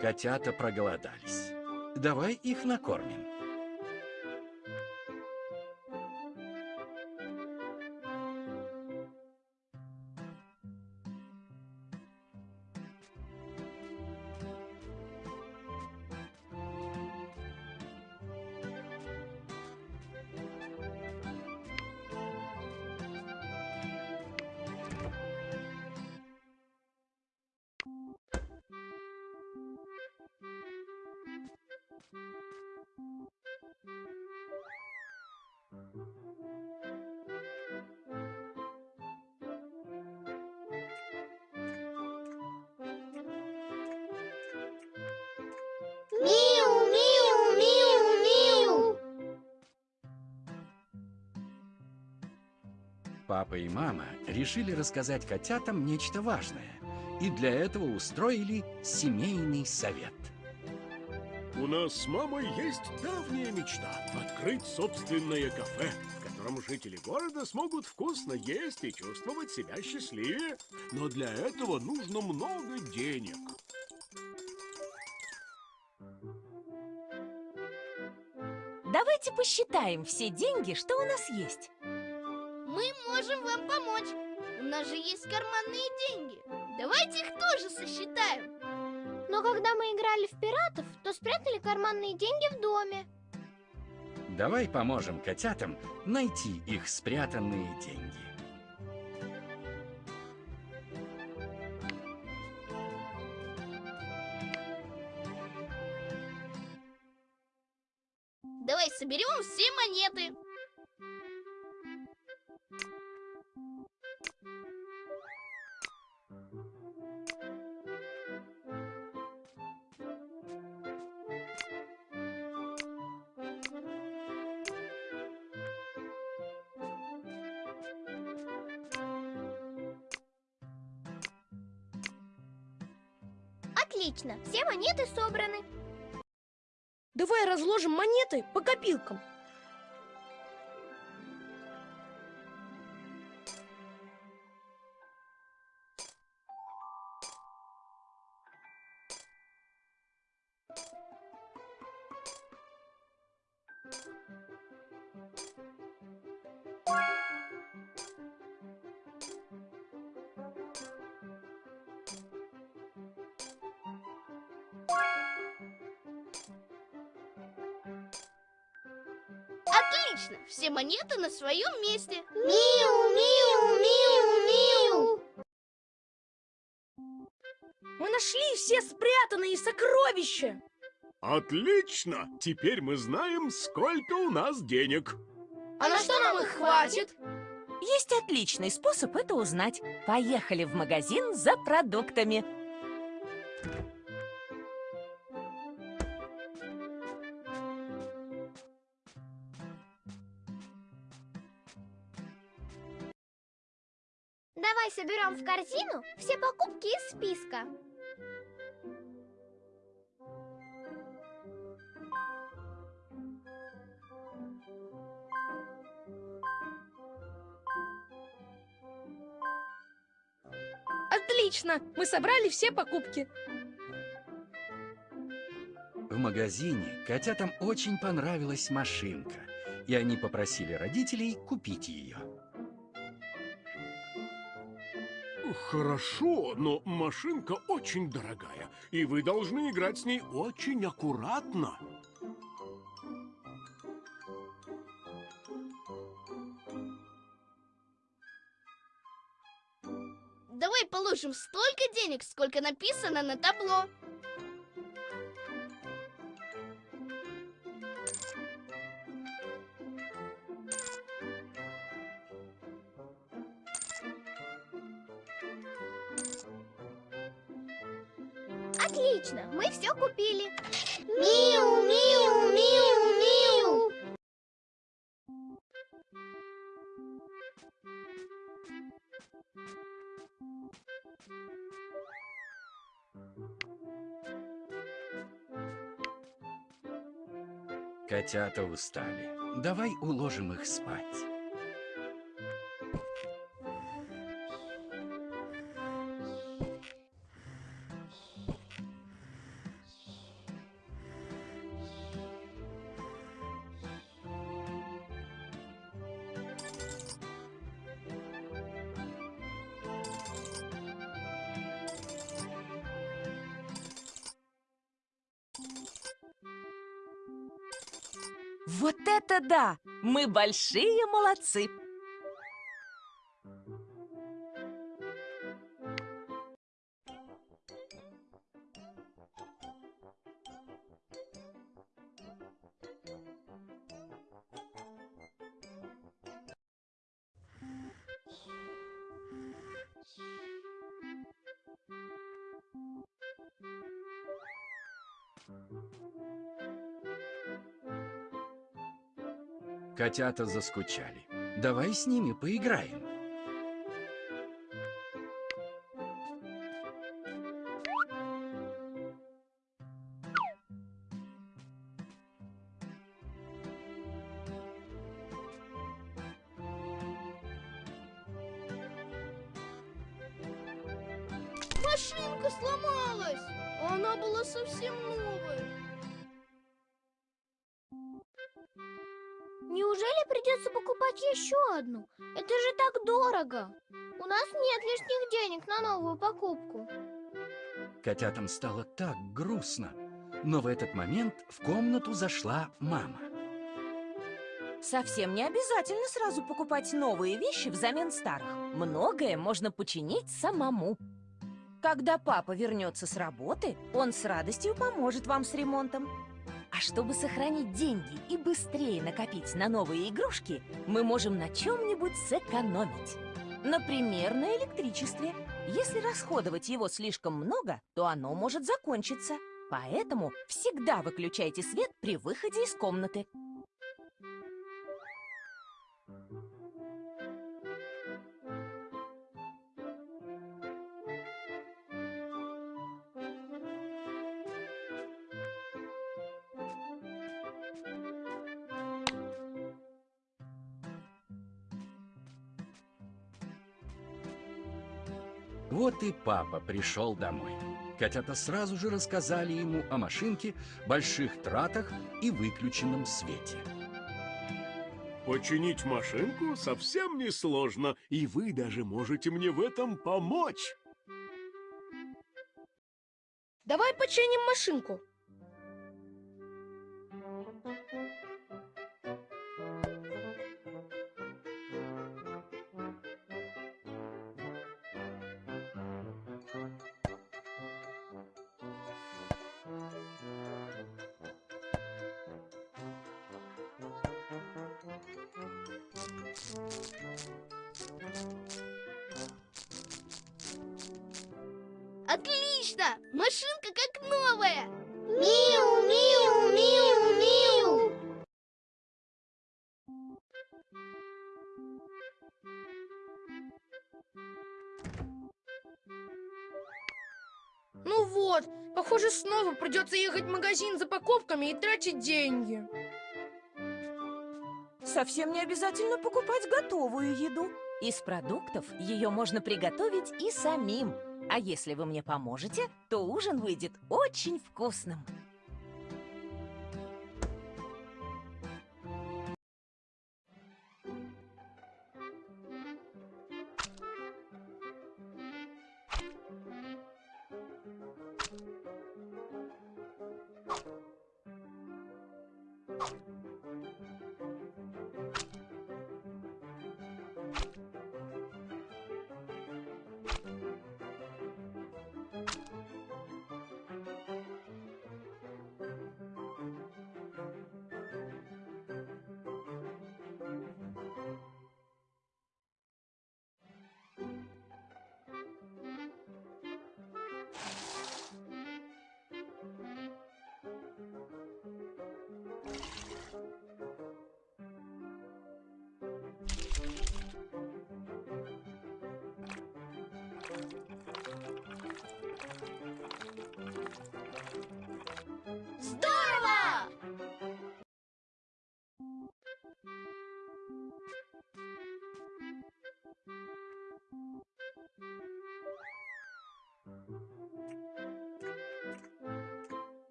Котята проголодались. Давай их накормим. Мама решили рассказать котятам нечто важное. И для этого устроили семейный совет. У нас с мамой есть давняя мечта – открыть собственное кафе, в котором жители города смогут вкусно есть и чувствовать себя счастливее. Но для этого нужно много денег. Давайте посчитаем все деньги, что у нас есть. Карманные деньги. Давайте их тоже сосчитаем. Но когда мы играли в пиратов, то спрятали карманные деньги в доме. Давай поможем котятам найти их спрятанные деньги. Монеты по копилкам. На своем месте. Миу, миу, миу, миу. Мы нашли все спрятанные сокровища. Отлично! Теперь мы знаем, сколько у нас денег. А на что нам их хватит? Есть отличный способ это узнать. Поехали в магазин за продуктами. Соберем в корзину все покупки из списка. Отлично! Мы собрали все покупки. В магазине котятам очень понравилась машинка, и они попросили родителей купить ее. Хорошо, но машинка очень дорогая, и вы должны играть с ней очень аккуратно. Давай положим столько денег, сколько написано на табло. Котята устали. Давай уложим их спать. Мы большие молодцы! Котята заскучали. Давай с ними поиграем. Неужели придется покупать еще одну? Это же так дорого. У нас нет лишних денег на новую покупку. Котятам стало так грустно. Но в этот момент в комнату зашла мама. Совсем не обязательно сразу покупать новые вещи взамен старых. Многое можно починить самому. Когда папа вернется с работы, он с радостью поможет вам с ремонтом. А чтобы сохранить деньги и быстрее накопить на новые игрушки, мы можем на чем-нибудь сэкономить. Например, на электричестве. Если расходовать его слишком много, то оно может закончиться. Поэтому всегда выключайте свет при выходе из комнаты. Вот и папа пришел домой. Котята сразу же рассказали ему о машинке, больших тратах и выключенном свете. Починить машинку совсем не сложно, и вы даже можете мне в этом помочь. Давай починим машинку. Придется ехать в магазин за покупками и тратить деньги. Совсем не обязательно покупать готовую еду. Из продуктов ее можно приготовить и самим. А если вы мне поможете, то ужин выйдет очень вкусным.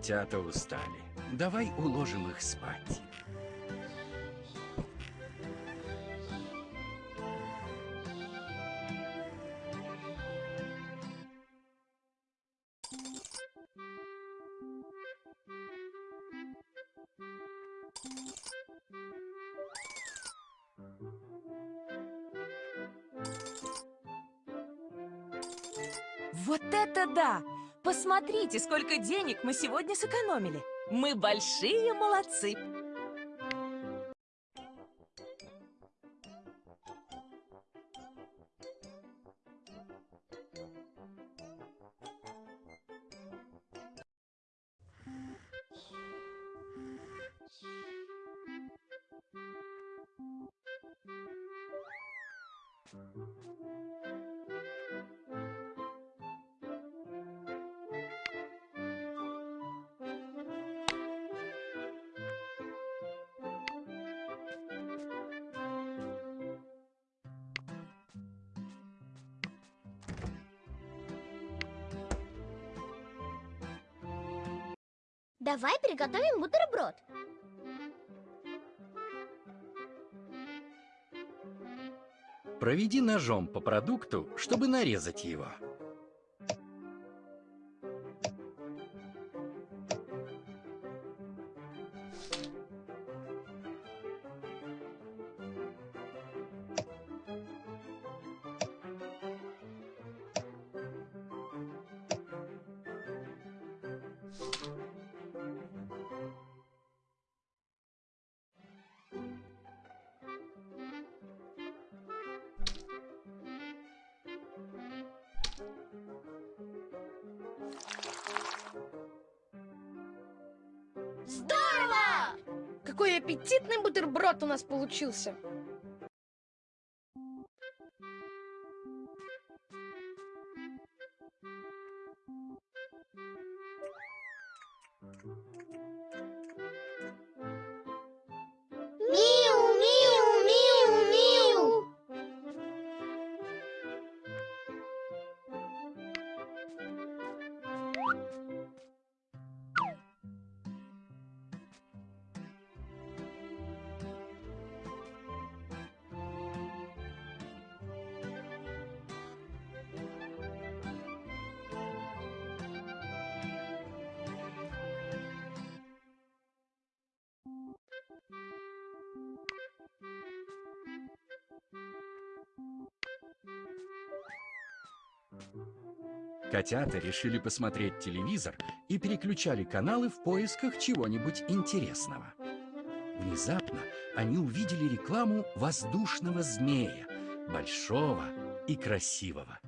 Котята устали. давай уложим их спать. Сколько денег мы сегодня сэкономили. Мы большие молодцы. Приготовим бутерброд. Проведи ножом по продукту, чтобы нарезать его. У нас получился. Котята решили посмотреть телевизор и переключали каналы в поисках чего-нибудь интересного. Внезапно они увидели рекламу воздушного змея, большого и красивого.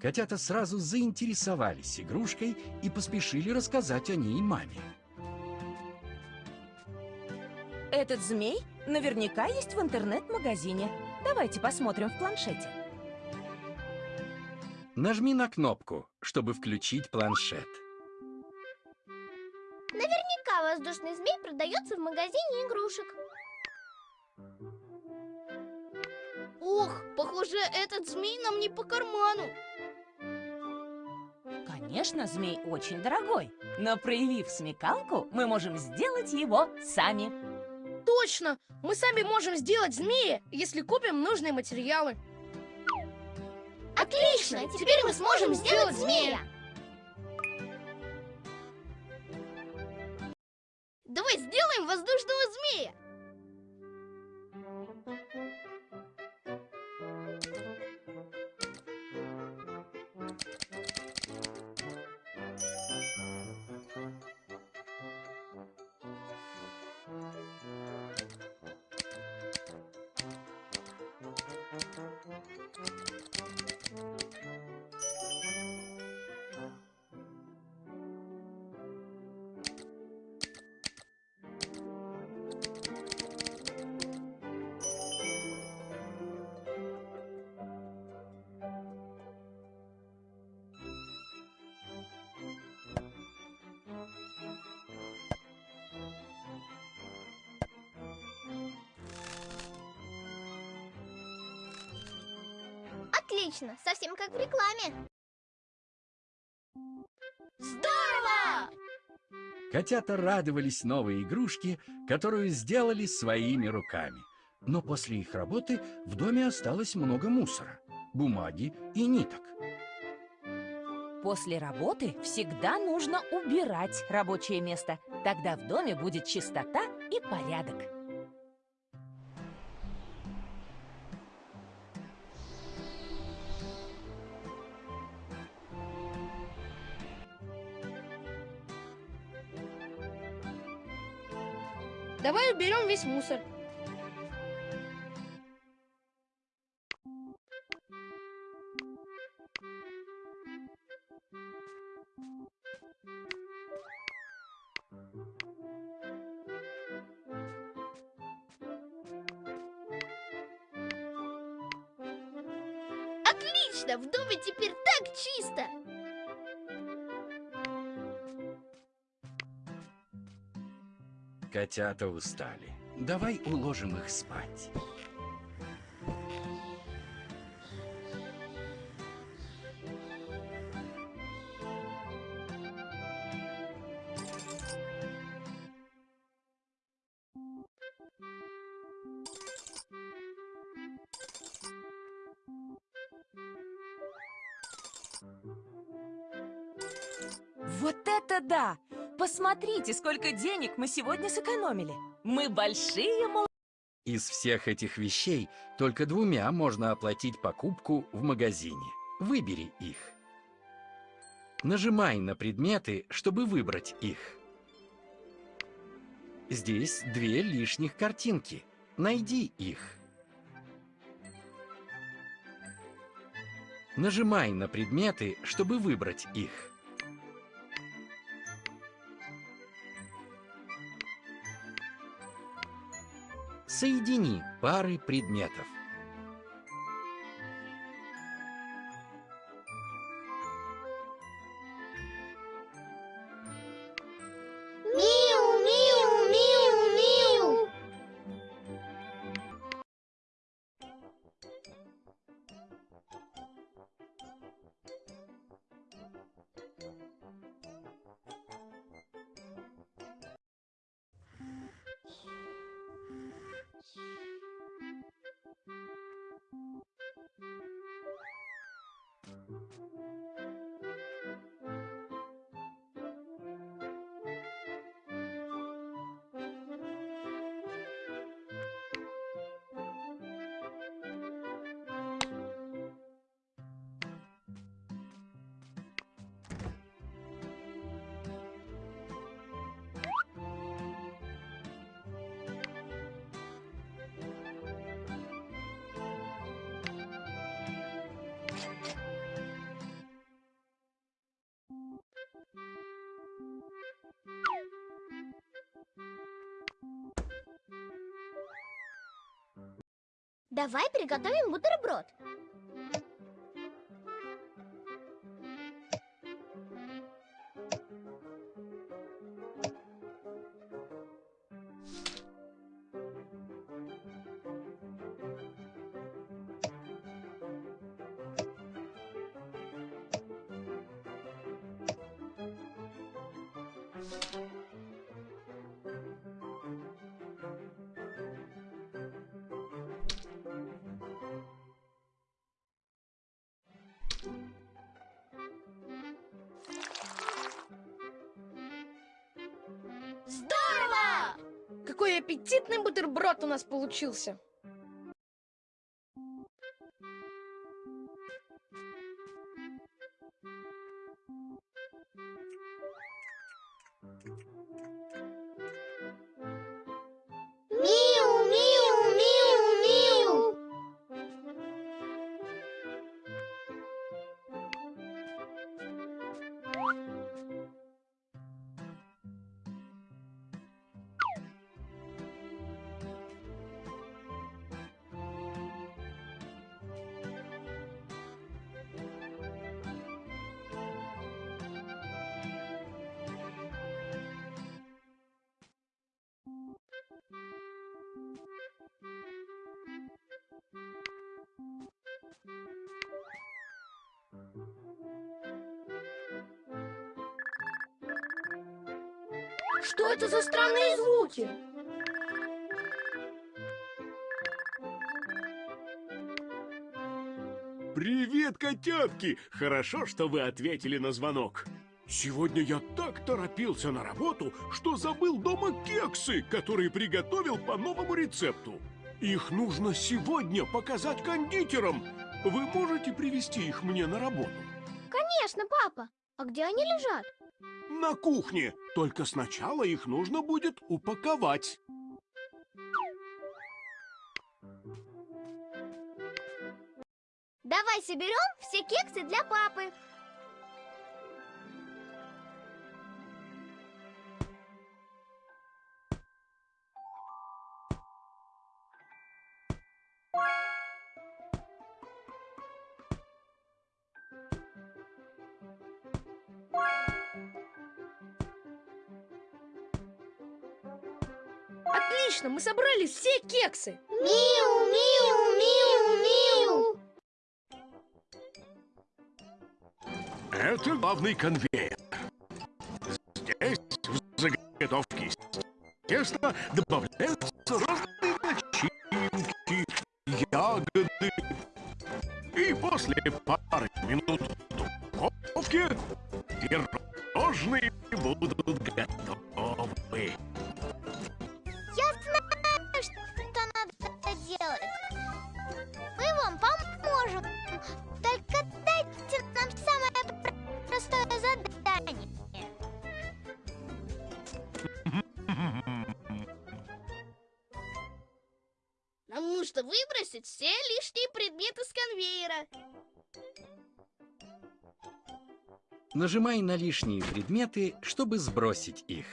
Котята сразу заинтересовались игрушкой и поспешили рассказать о ней маме. Этот змей наверняка есть в интернет-магазине. Давайте посмотрим в планшете. Нажми на кнопку, чтобы включить планшет. Наверняка воздушный змей продается в магазине игрушек. Ох, похоже, этот змей нам не по карману. Конечно, змей очень дорогой, но проявив смекалку, мы можем сделать его сами. Точно! Мы сами можем сделать змея, если купим нужные материалы. Отлично! Теперь мы сможем сделать змея. Отлично, совсем как в рекламе. Здорово! Котята радовались новой игрушке, которую сделали своими руками. Но после их работы в доме осталось много мусора, бумаги и ниток. После работы всегда нужно убирать рабочее место. Тогда в доме будет чистота и порядок. Весь мусор. Отлично! В доме теперь так чисто! Котята устали. Давай уложим их спать. Посмотрите, сколько денег мы сегодня сэкономили. Мы большие мол... Из всех этих вещей только двумя можно оплатить покупку в магазине. Выбери их. Нажимай на предметы, чтобы выбрать их. Здесь две лишних картинки. Найди их. Нажимай на предметы, чтобы выбрать их. Соедини пары предметов. Приготовим бутерброд. Бутерброд у нас получился. Что это за странные звуки? Привет, котятки! Хорошо, что вы ответили на звонок. Сегодня я так торопился на работу, что забыл дома кексы, которые приготовил по новому рецепту. Их нужно сегодня показать кондитерам. Вы можете привезти их мне на работу? Конечно, папа. А где они лежат? На кухне. Только сначала их нужно будет упаковать. Давай соберем все кексы для папы. Собрали все кексы. Миу, миу, миу, миу. Это главный конвейер. Здесь в заготовке теста добавляются лишние предметы, чтобы сбросить их.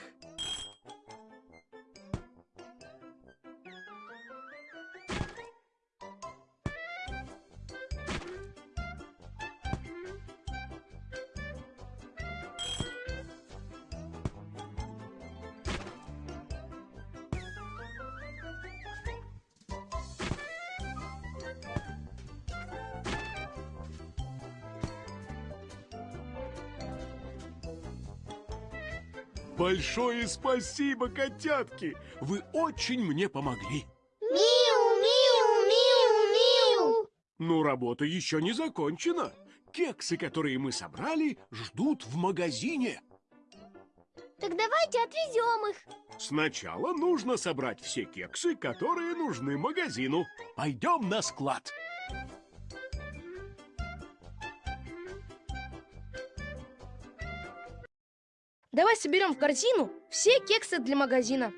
Большое спасибо, котятки! Вы очень мне помогли. Миу, миу, миу, миу. Но работа еще не закончена. Кексы, которые мы собрали, ждут в магазине. Так давайте отвезем их. Сначала нужно собрать все кексы, которые нужны магазину. Пойдем на склад. Давай соберем в корзину все кексы для магазина.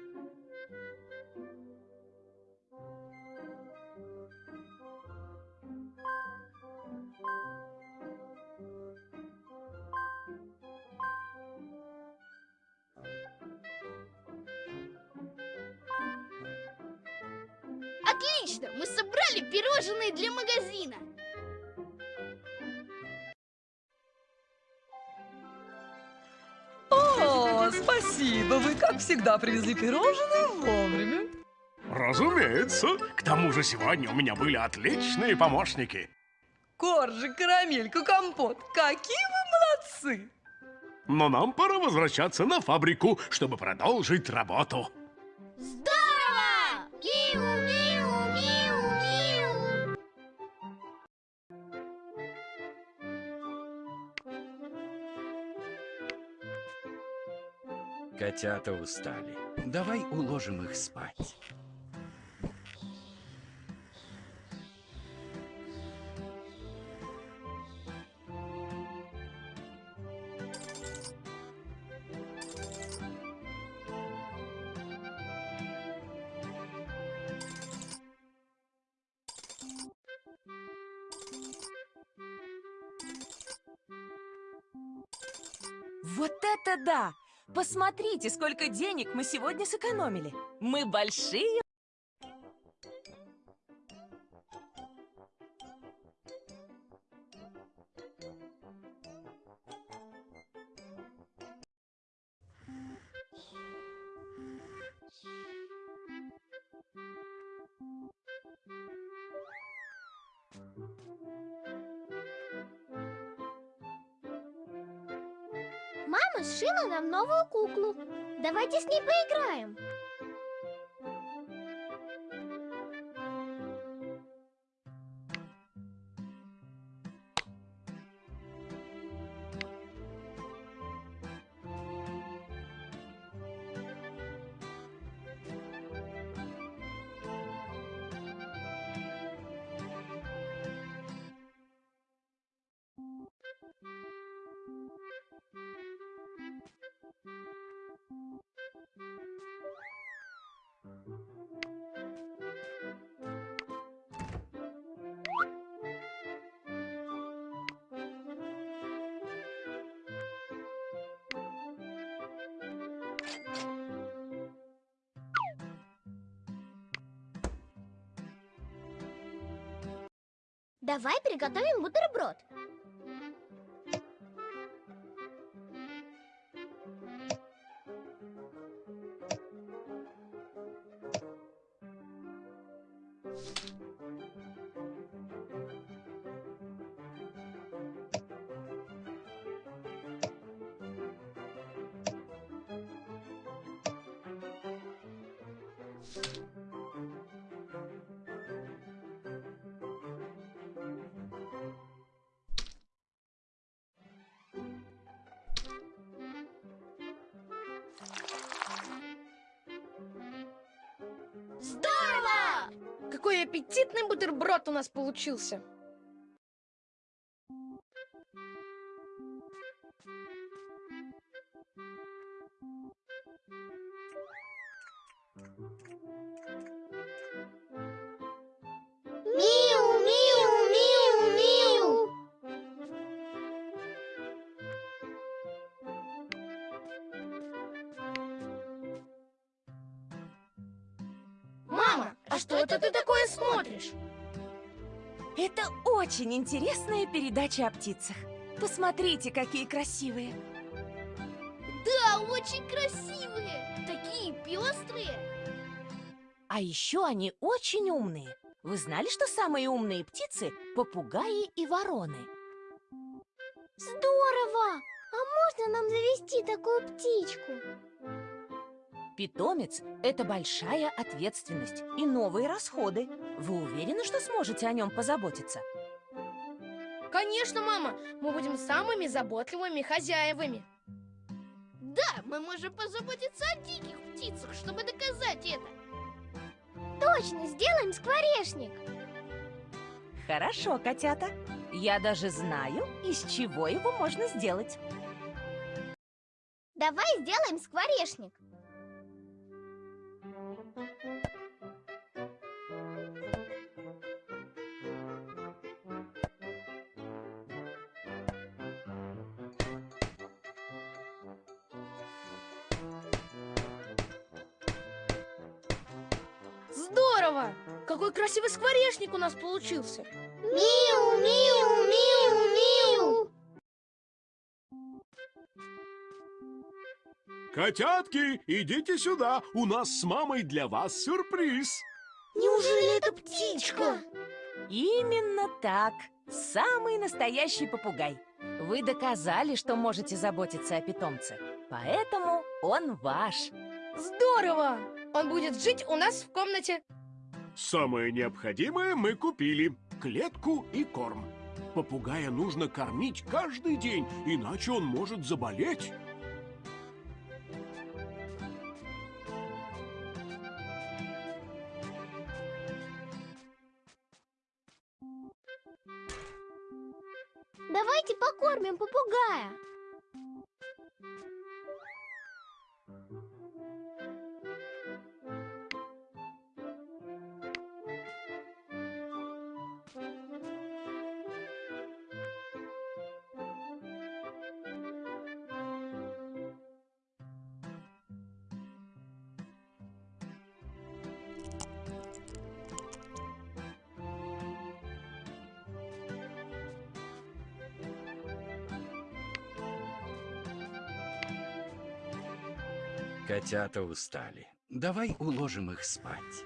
Всегда, привезли пирожные вовремя. Разумеется. К тому же сегодня у меня были отличные помощники. Коржик, карамелька, компот, какие вы молодцы! Но нам пора возвращаться на фабрику, чтобы продолжить работу. Здорово! Котята устали. Давай уложим их спать. Посмотрите, сколько денег мы сегодня сэкономили. Мы большие Давай приготовим бутерброд. Здорово! Аппетитный бутерброд у нас получился. Интересная передача о птицах. Посмотрите, какие красивые. Да, очень красивые. Такие пестрые. А еще они очень умные. Вы знали, что самые умные птицы – попугаи и вороны? Здорово! А можно нам завести такую птичку? Питомец – это большая ответственность и новые расходы. Вы уверены, что сможете о нем позаботиться? Конечно, мама, мы будем самыми заботливыми хозяевами. Да, мы можем позаботиться о диких птицах, чтобы доказать это. Точно, сделаем скворечник. Хорошо, котята. Я даже знаю, из чего его можно сделать. Давай сделаем скворечник. Красивый скворечник у нас получился. Миу, миу, миу, миу. Котятки, идите сюда, у нас с мамой для вас сюрприз. Неужели это птичка? Именно так. Самый настоящий попугай. Вы доказали, что можете заботиться о питомце. Поэтому он ваш. Здорово! Он будет жить у нас в комнате. Самое необходимое мы купили. Клетку и корм. Попугая нужно кормить каждый день, иначе он может заболеть. Котята устали. Давай уложим их спать.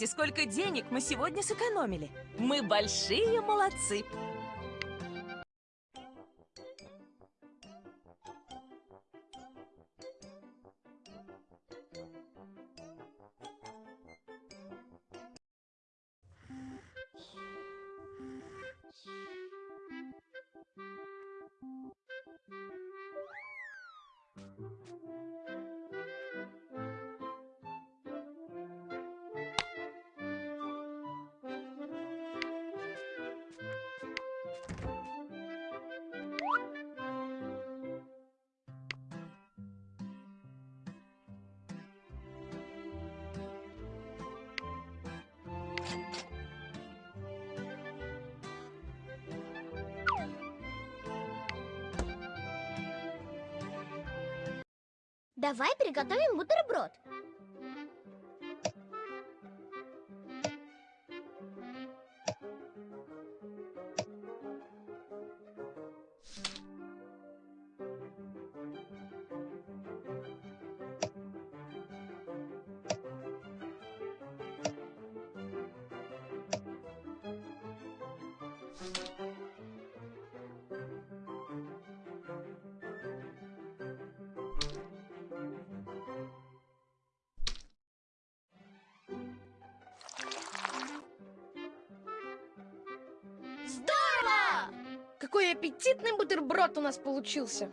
Посмотрите, сколько денег мы сегодня сэкономили. Мы большие молодцы. Приготовим бутерброд. Аппетитный бутерброд у нас получился.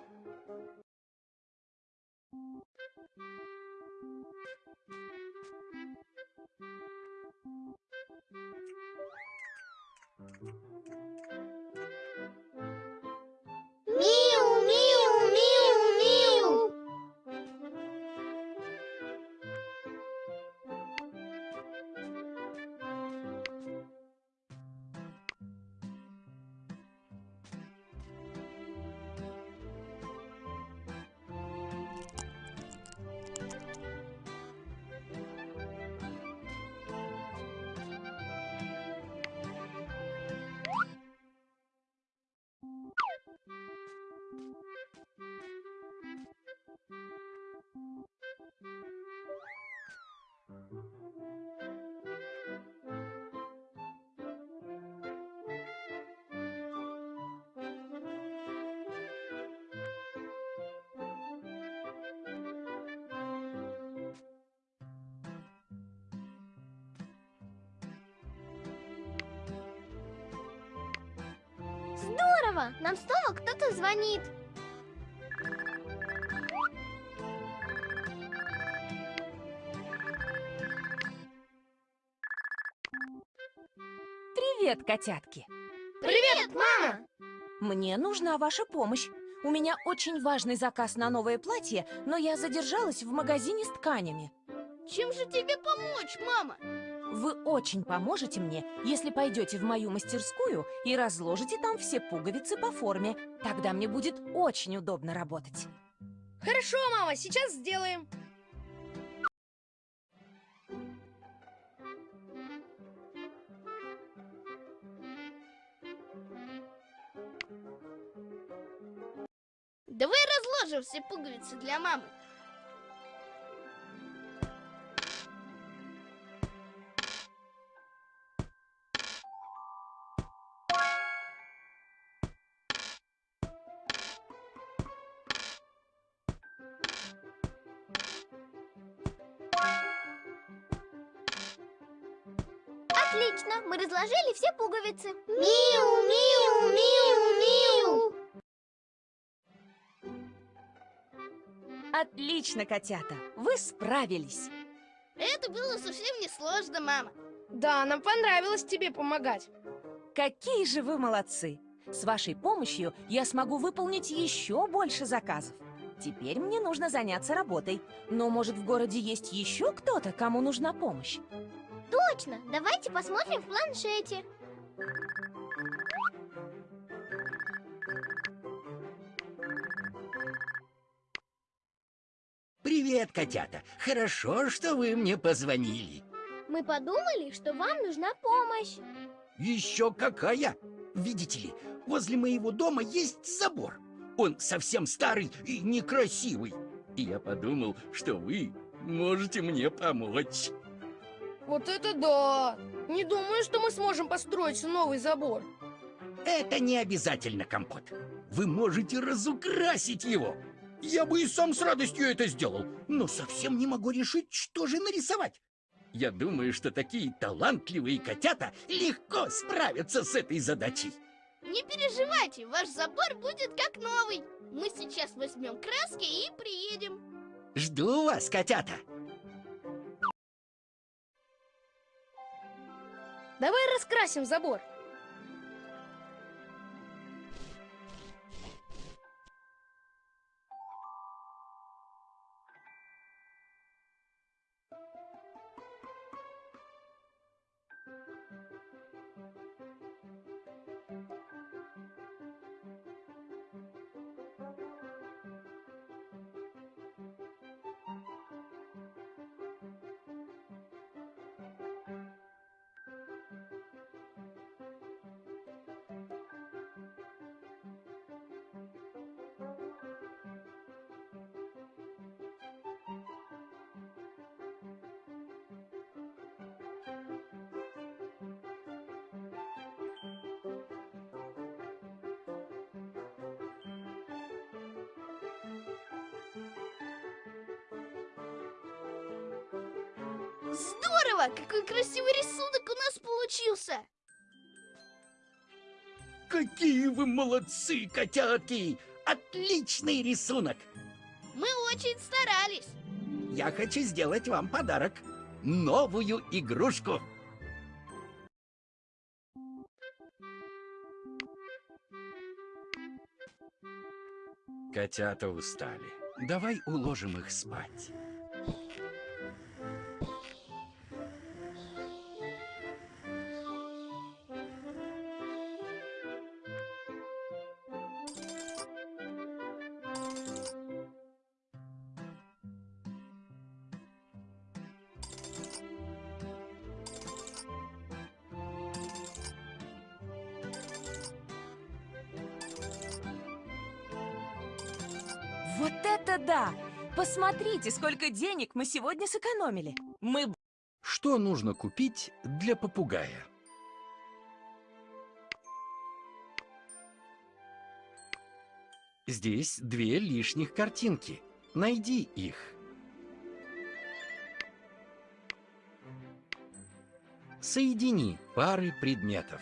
Здорово! Нам снова кто-то звонит. Привет, котятки. Привет, мама! Мне нужна ваша помощь. У меня очень важный заказ на новое платье, но я задержалась в магазине с тканями. Чем же тебе помочь, мама? Вы очень поможете мне, если пойдете в мою мастерскую и разложите там все пуговицы по форме. Тогда мне будет очень удобно работать. Хорошо, мама, сейчас сделаем. Давай разложим все пуговицы для мамы. Пуговицы. Миу, миу, миу, миу. Отлично, котята, вы справились. Это было совсем не сложно, мама. Да, нам понравилось тебе помогать. Какие же вы молодцы! С вашей помощью я смогу выполнить еще больше заказов. Теперь мне нужно заняться работой. Но, может, в городе есть еще кто-то, кому нужна помощь? Точно, давайте посмотрим в планшете. Привет, котята. Хорошо, что вы мне позвонили. Мы подумали, что вам нужна помощь. Еще какая? Видите ли, возле моего дома есть забор. Он совсем старый и некрасивый. И я подумал, что вы можете мне помочь. Вот это да! Не думаю, что мы сможем построить новый забор. Это не обязательно, Компот. Вы можете разукрасить его. Я бы и сам с радостью это сделал, но совсем не могу решить, что же нарисовать. Я думаю, что такие талантливые котята легко справятся с этой задачей. Не переживайте, ваш забор будет как новый. Мы сейчас возьмем краски и приедем. Жду вас, котята. Давай раскрасим забор. Здорово! Какой красивый рисунок у нас получился! Какие вы молодцы, котятки! Отличный рисунок! Мы очень старались. Я хочу сделать вам подарок. Новую игрушку. Котята устали. Давай уложим их спать. Посмотрите, сколько денег мы сегодня сэкономили. Мы Что нужно купить для попугая? Здесь две лишних картинки. Найди их. Соедини пары предметов.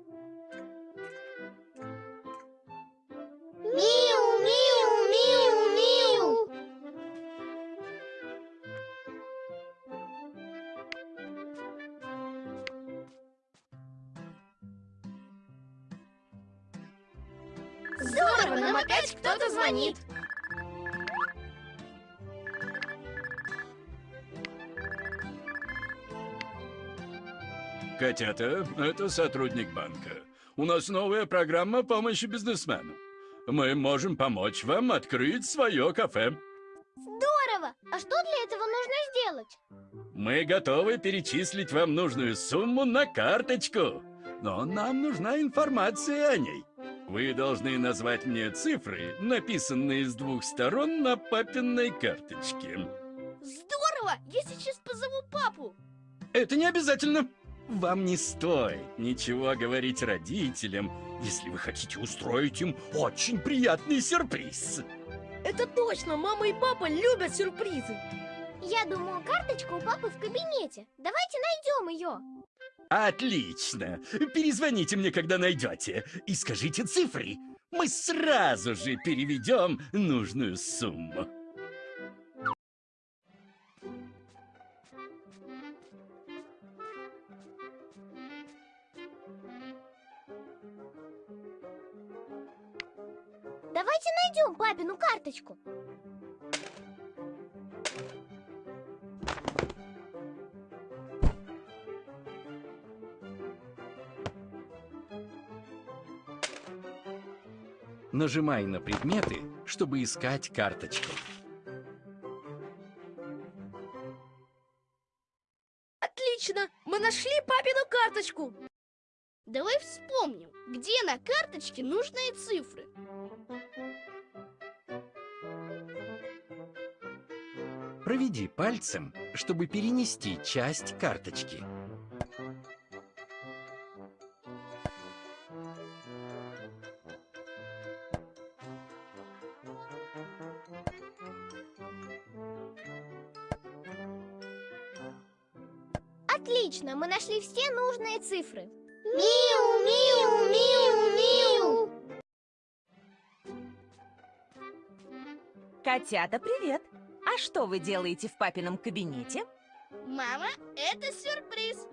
звонит. Котята, это сотрудник банка. У нас новая программа помощи бизнесмену. Мы можем помочь вам открыть свое кафе. Здорово! А что для этого нужно сделать? Мы готовы перечислить вам нужную сумму на карточку. Но нам нужна информация о ней. Вы должны назвать мне цифры, написанные с двух сторон на папиной карточке. Здорово! Я сейчас позову папу. Это не обязательно. Вам не стоит ничего говорить родителям, если вы хотите устроить им очень приятный сюрприз. Это точно, мама и папа любят сюрпризы. Я думаю, карточка у папы в кабинете. Давайте найдем ее. Отлично! Перезвоните мне, когда найдете, и скажите цифры. Мы сразу же переведем нужную сумму. Давайте найдем папину карточку. Нажимай на предметы, чтобы искать карточку. Отлично, мы нашли папину карточку. Давай вспомним, где на карточке нужные цифры. Проведи пальцем, чтобы перенести часть карточки. Нашли все нужные цифры. Миу, миу, миу, миу. Котята, привет! А что вы делаете в папином кабинете? Мама, это сюрприз.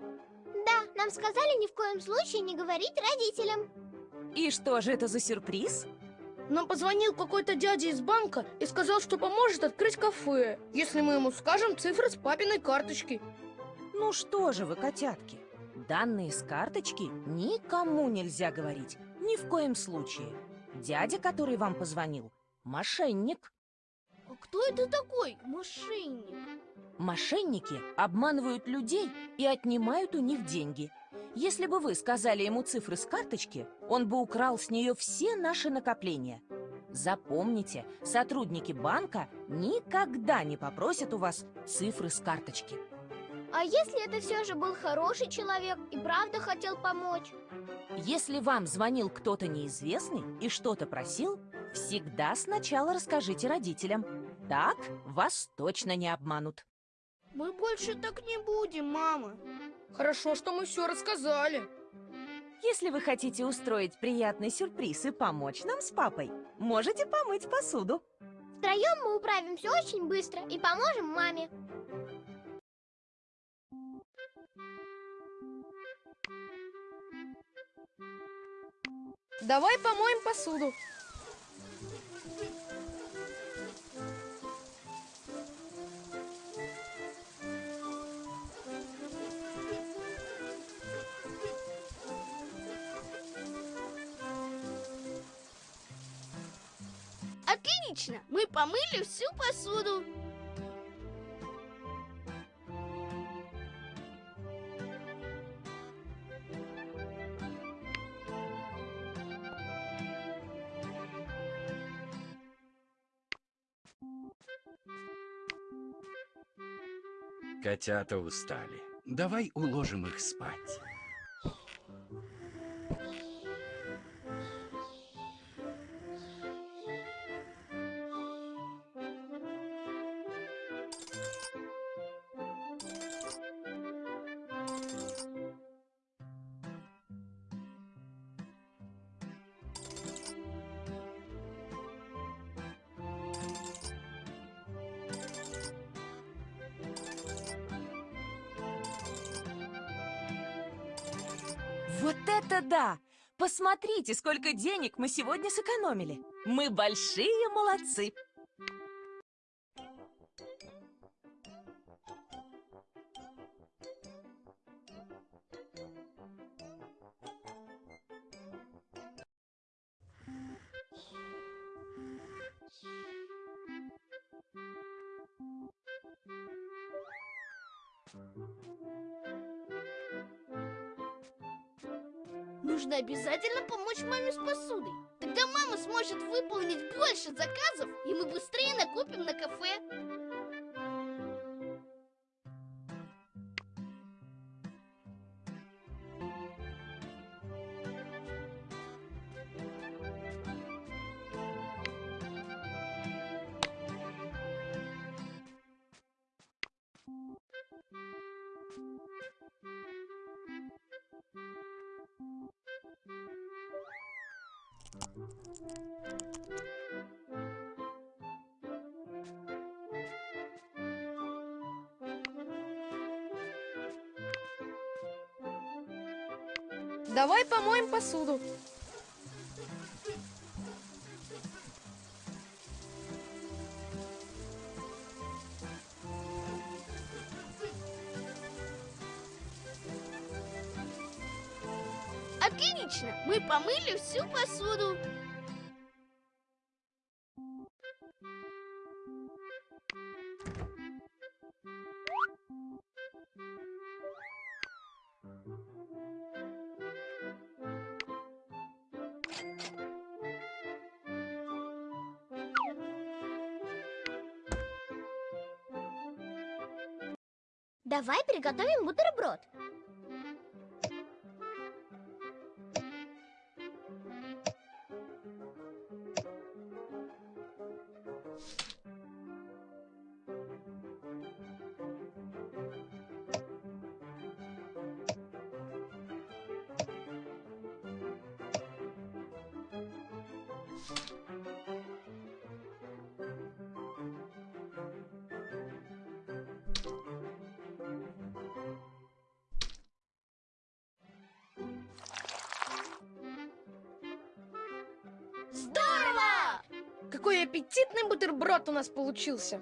Да, нам сказали ни в коем случае не говорить родителям. И что же это за сюрприз? Нам позвонил какой-то дядя из банка и сказал, что поможет открыть кафе, если мы ему скажем цифры с папиной карточки. Ну что же вы, котятки, данные с карточки никому нельзя говорить, ни в коем случае. Дядя, который вам позвонил, мошенник. А кто это такой мошенник? Мошенники обманывают людей и отнимают у них деньги. Если бы вы сказали ему цифры с карточки, он бы украл с нее все наши накопления. Запомните, сотрудники банка никогда не попросят у вас цифры с карточки. А если это все же был хороший человек и правда хотел помочь? Если вам звонил кто-то неизвестный и что-то просил, всегда сначала расскажите родителям. Так вас точно не обманут. Мы больше так не будем, мама. Хорошо, что мы все рассказали. Если вы хотите устроить приятный сюрприз и помочь нам с папой, можете помыть посуду. Втроем мы управимся очень быстро и поможем маме. Давай помоем посуду. Отлично! Мы помыли всю посуду. Котята устали. Давай уложим их спать. Вот это да! Посмотрите, сколько денег мы сегодня сэкономили. Мы большие молодцы. Нужно обязательно помочь маме с посудой. Тогда мама сможет выполнить больше заказов, и мы быстрее накупим на кафе. Всю посуду. Давай приготовим бутерброд. Бутерброд у нас получился.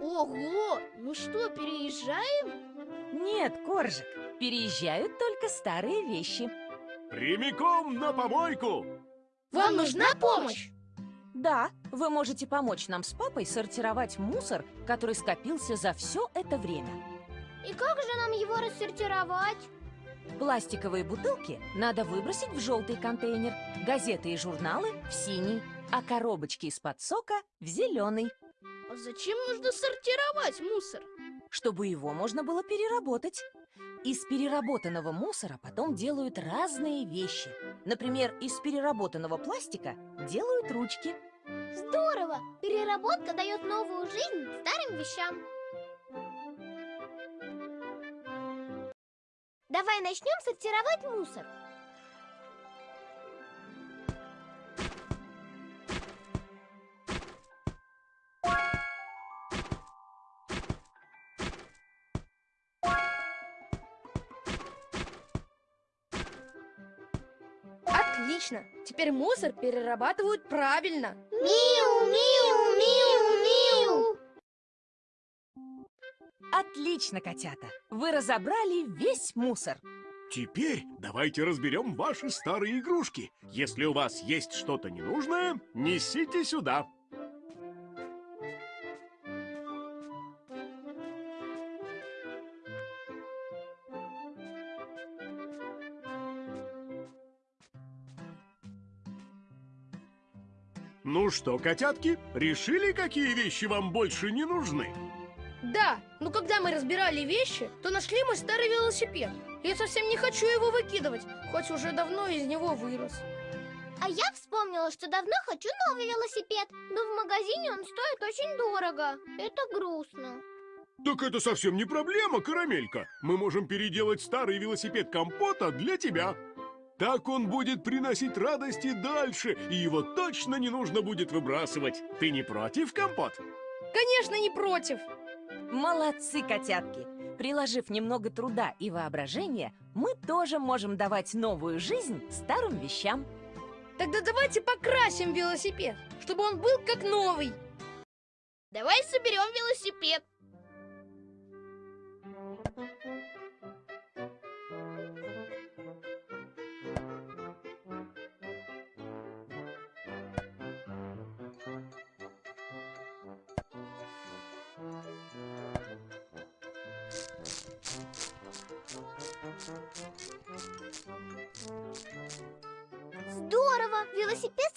Ого! Ну что, переезжаем? Нет, Коржик, переезжают только старые вещи. Прямиком на помойку! Вам нужна помощь? Да, вы можете помочь нам с папой сортировать мусор, который скопился за все это время. И как же нам его рассортировать? Пластиковые бутылки надо выбросить в желтый контейнер, газеты и журналы в синий, а коробочки из-под сока в зеленый, А зачем нужно сортировать мусор? чтобы его можно было переработать. Из переработанного мусора потом делают разные вещи. Например, из переработанного пластика делают ручки. Здорово! Переработка дает новую жизнь старым вещам. Давай начнем сортировать мусор. Отлично. Теперь мусор перерабатывают правильно. Миу, миу, миу, миу. Отлично, котята! Вы разобрали весь мусор. Теперь давайте разберем ваши старые игрушки. Если у вас есть что-то ненужное, несите сюда. Ну что, котятки, решили, какие вещи вам больше не нужны? Да, но когда мы разбирали вещи, то нашли мой старый велосипед. Я совсем не хочу его выкидывать, хоть уже давно из него вырос. А я вспомнила, что давно хочу новый велосипед, но в магазине он стоит очень дорого. Это грустно. Так это совсем не проблема, Карамелька. Мы можем переделать старый велосипед компота для тебя. Так он будет приносить радости дальше, и его точно не нужно будет выбрасывать. Ты не против, компот? Конечно, не против. Молодцы, котятки! Приложив немного труда и воображения, мы тоже можем давать новую жизнь старым вещам. Тогда давайте покрасим велосипед, чтобы он был как новый. Давай соберем велосипед.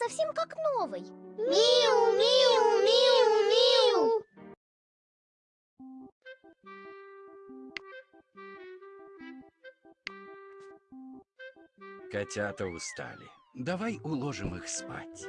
Совсем как новый. Миу, миу, миу, миу. Котята устали. Давай уложим их спать.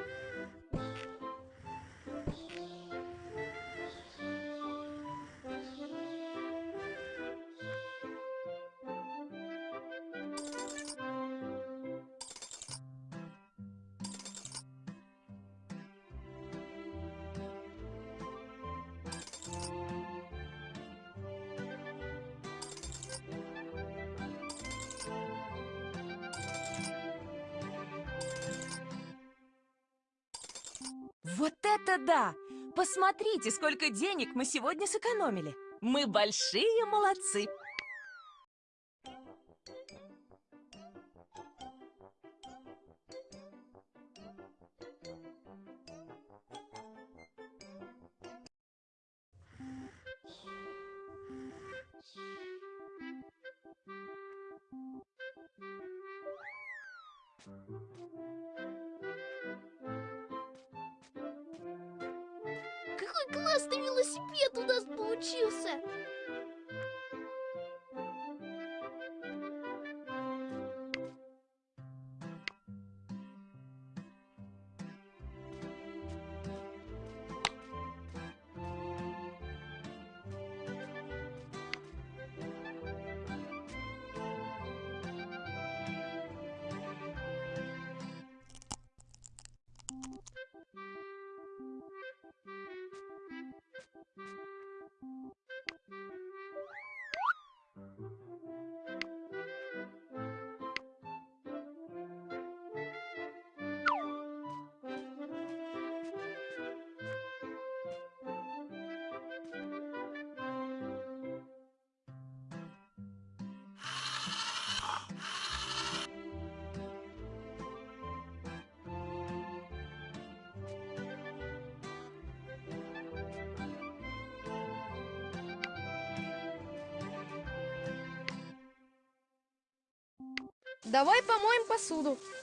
Посмотрите, сколько денег мы сегодня сэкономили. Мы большие молодцы. Помоем посуду.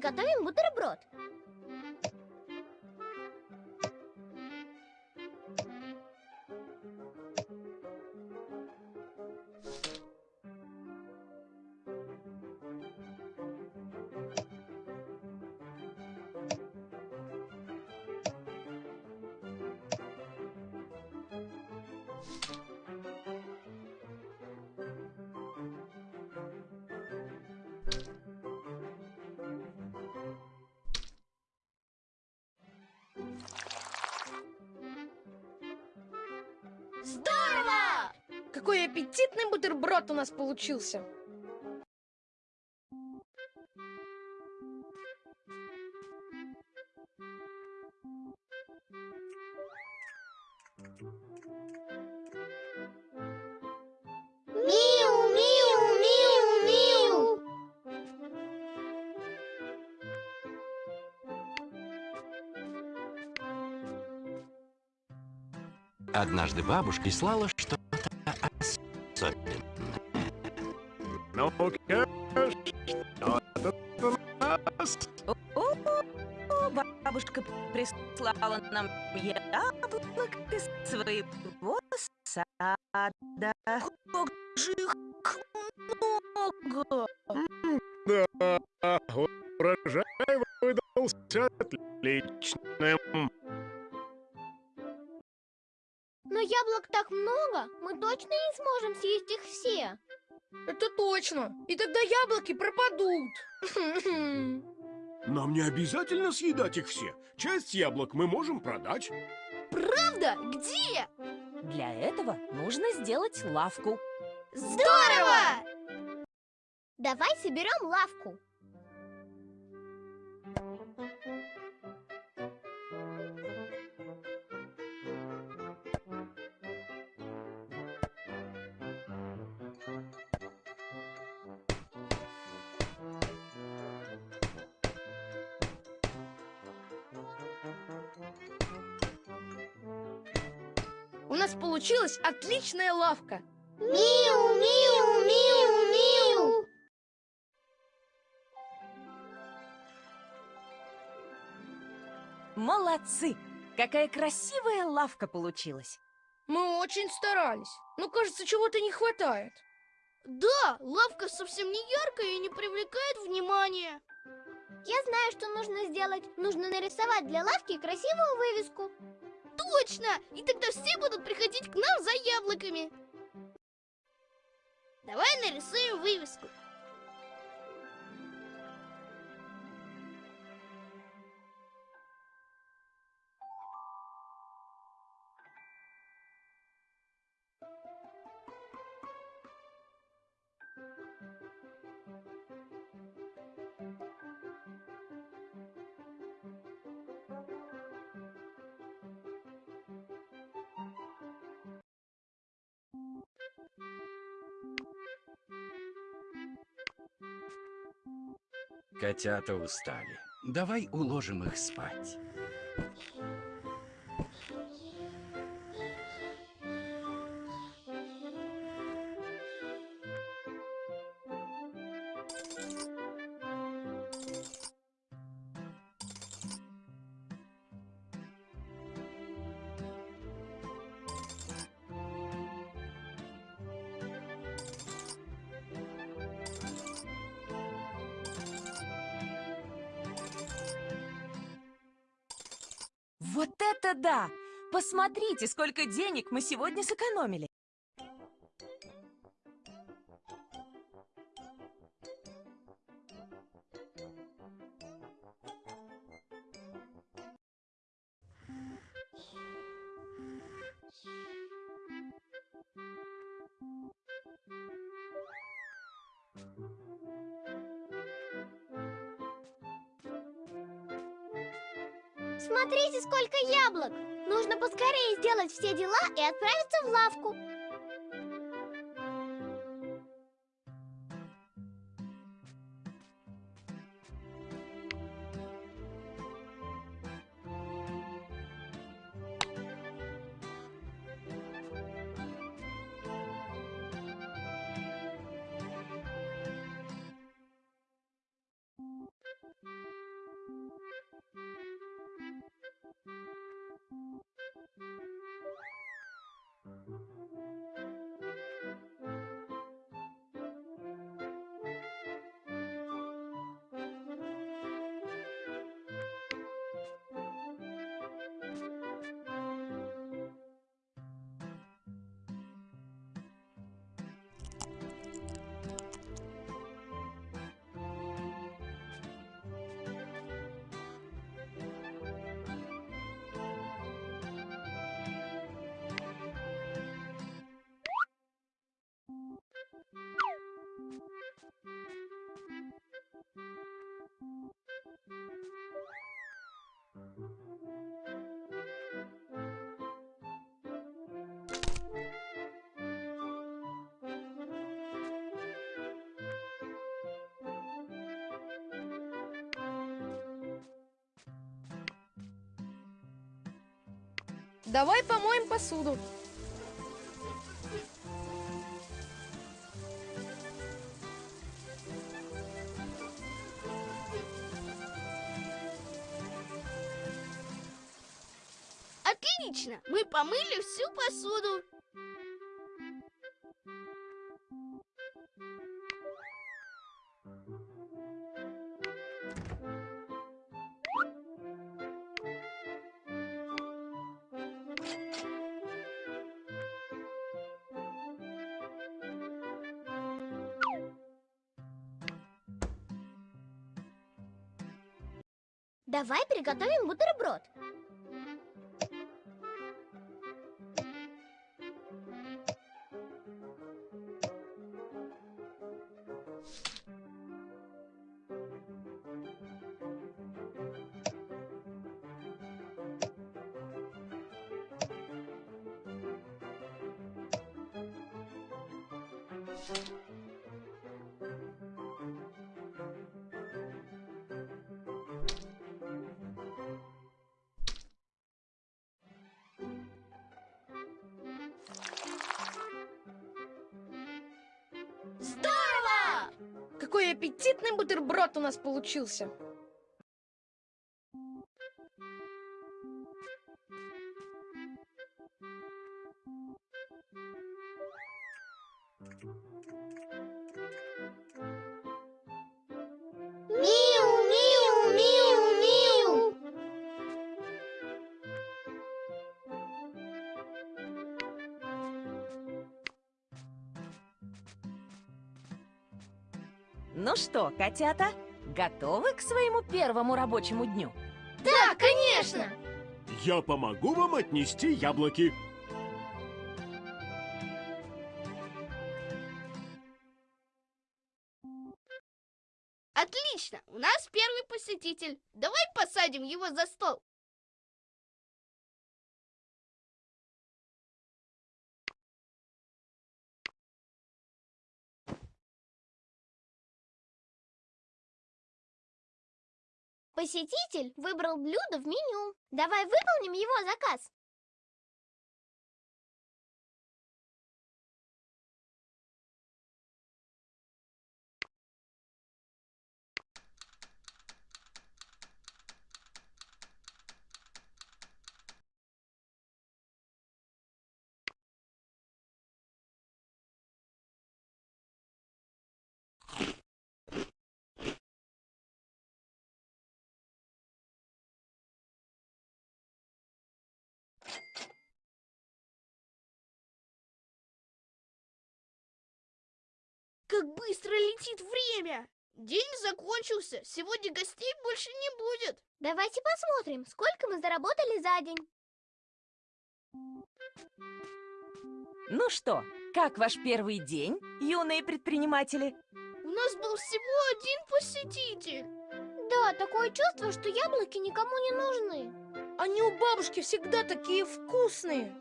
Приготовим бутерброд. Какой аппетитный бутерброд у нас получился. Однажды бабушка прислала Бабушка прислала нам яблок из своего сада. Как же их много! Да, урожай выдался отличным. Но яблок так много, мы точно не сможем съесть их все. Это точно. И тогда яблоки пропадут. Нам не обязательно съедать их все. Часть яблок мы можем продать. Правда? Где? Для этого нужно сделать лавку. Здорово! Давай соберем лавку. Получилась отличная лавка. Миу, миу, миу, миу. Молодцы! Какая красивая лавка получилась! Мы очень старались. Но, кажется, чего-то не хватает. Да, лавка совсем не яркая и не привлекает внимания. Я знаю, что нужно сделать. Нужно нарисовать для лавки красивую вывеску. Точно! И тогда все будут приходить к нам за яблоками. Давай нарисуем вывеску. Котята устали. Давай уложим их спать. Это да! Посмотрите, сколько денег мы сегодня сэкономили. Давай помоем посуду. Отлично! Мы помыли всю посуду. Приготовим бутерброд. Здорово! Какой аппетитный бутерброд у нас получился. Что, котята, готовы к своему первому рабочему дню? Да, конечно! Я помогу вам отнести яблоки. Отлично! У нас первый посетитель. Давай посадим его за стол. Посетитель выбрал блюдо в меню. Давай выполним его заказ. Как быстро летит время! День закончился, сегодня гостей больше не будет. Давайте посмотрим, сколько мы заработали за день. Ну что, как ваш первый день, юные предприниматели? У нас был всего один посетитель. Да, такое чувство, что яблоки никому не нужны. Они у бабушки всегда такие вкусные.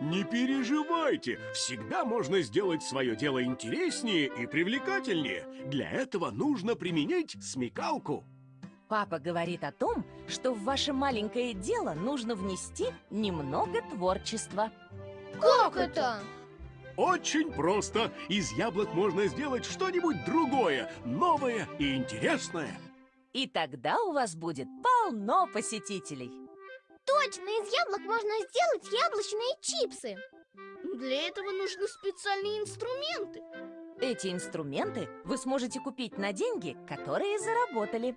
Не переживайте, всегда можно сделать свое дело интереснее и привлекательнее. Для этого нужно применить смекалку. Папа говорит о том, что в ваше маленькое дело нужно внести немного творчества. Как это? Очень просто. Из яблок можно сделать что-нибудь другое, новое и интересное. И тогда у вас будет полно посетителей. Точно, из яблок можно сделать яблочные чипсы. Для этого нужны специальные инструменты. Эти инструменты вы сможете купить на деньги, которые заработали.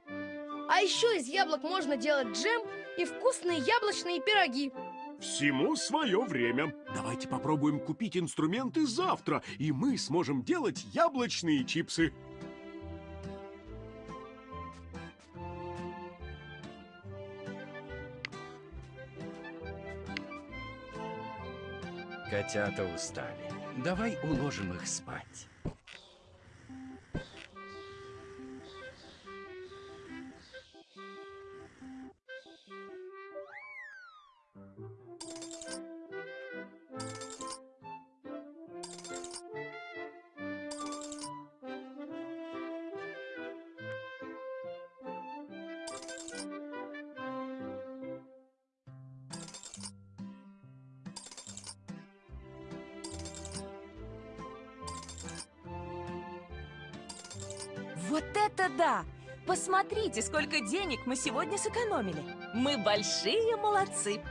А еще из яблок можно делать джем и вкусные яблочные пироги. Всему свое время. Давайте попробуем купить инструменты завтра, и мы сможем делать яблочные чипсы. Котята устали. Давай уложим их спать. Сколько денег мы сегодня сэкономили. Мы большие молодцы.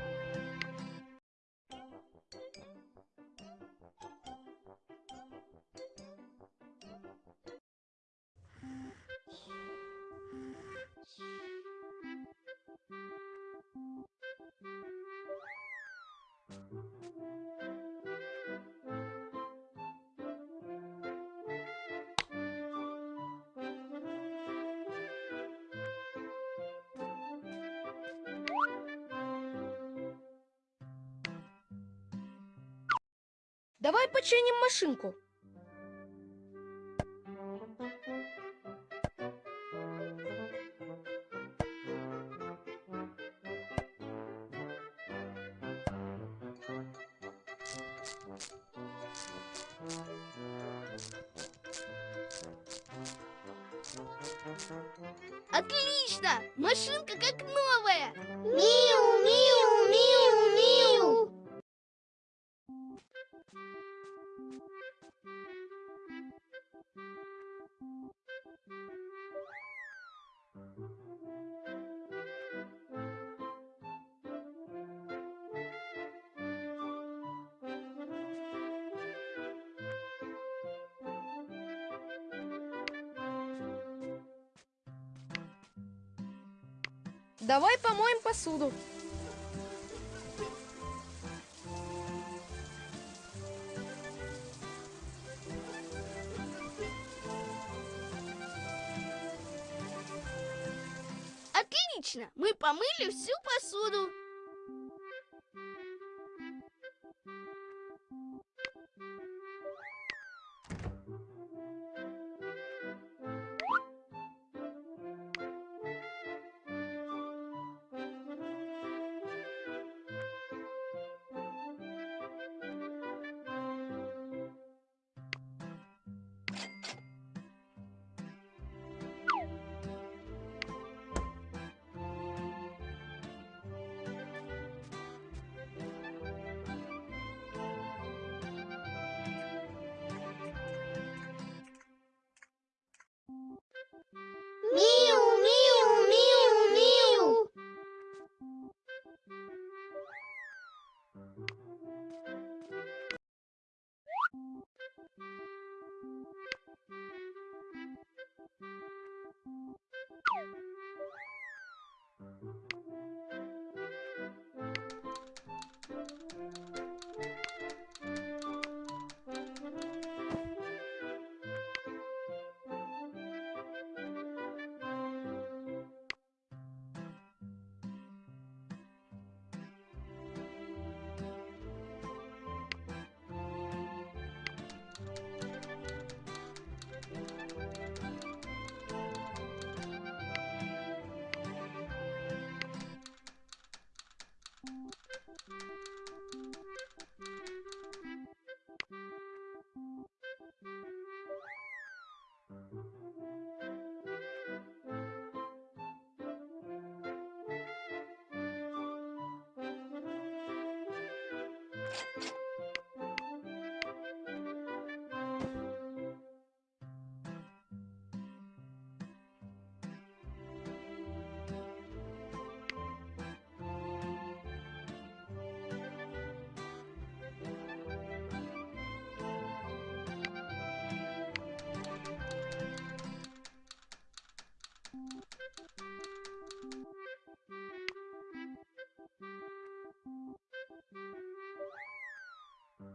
Машинку. Посуду. Отлично! Мы помыли всю посуду.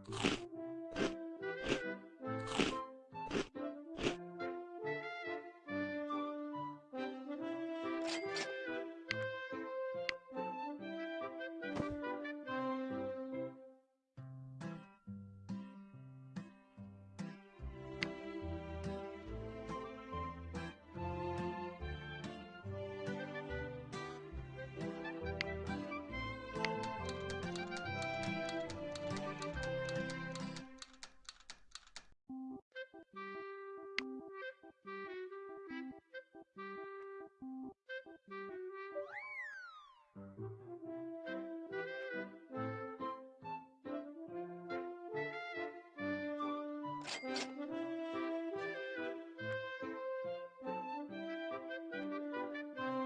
you.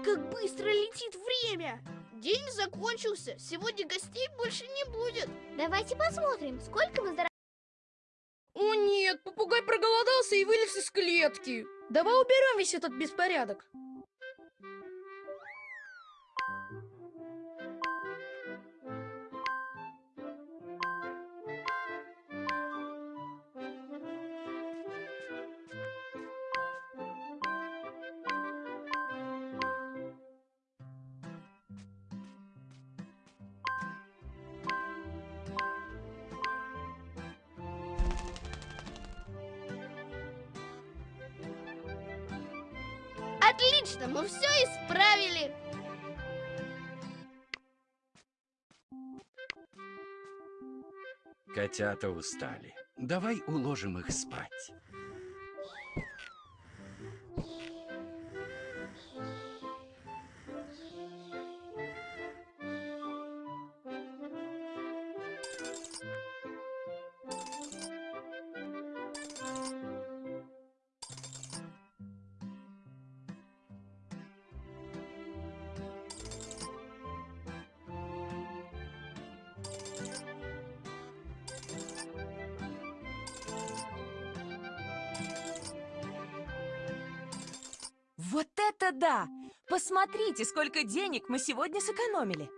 Как быстро летит время! День закончился, сегодня гостей больше не будет. Давайте посмотрим, сколько мы заработали. О нет, попугай проголодался и вылез из клетки. Давай уберем весь этот беспорядок. Котята устали. Давай уложим их спать. Посмотрите, сколько денег мы сегодня сэкономили.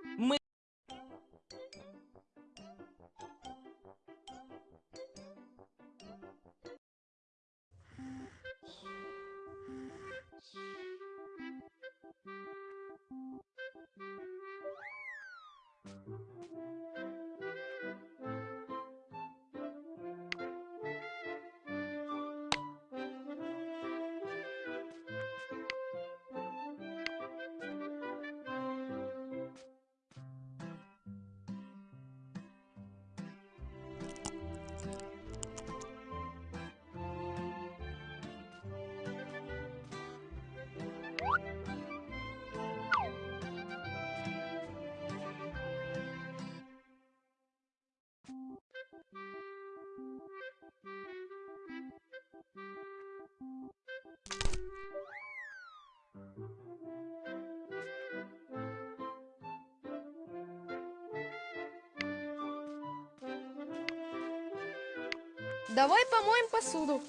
Посуду.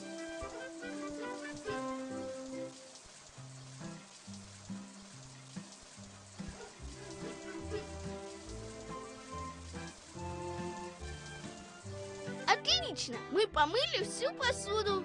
Отлично, мы помыли всю посуду.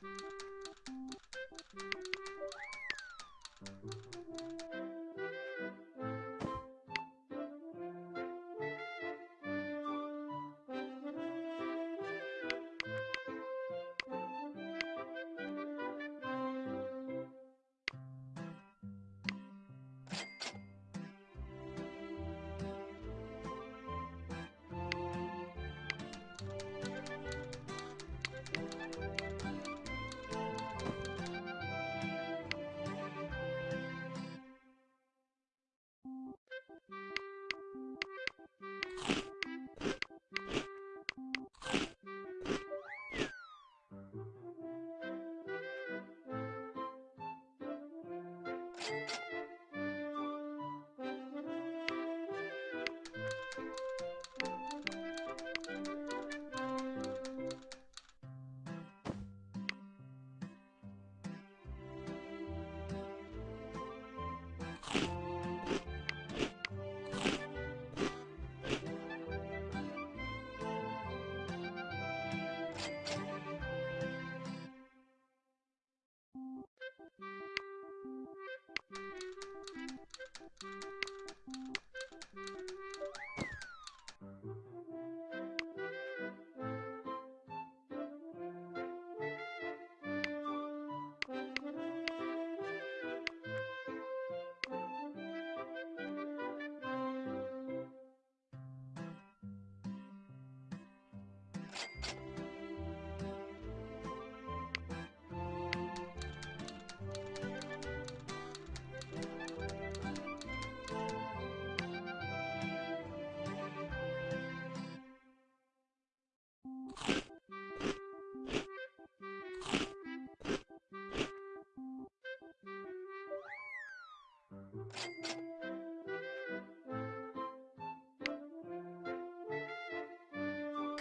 Thank you.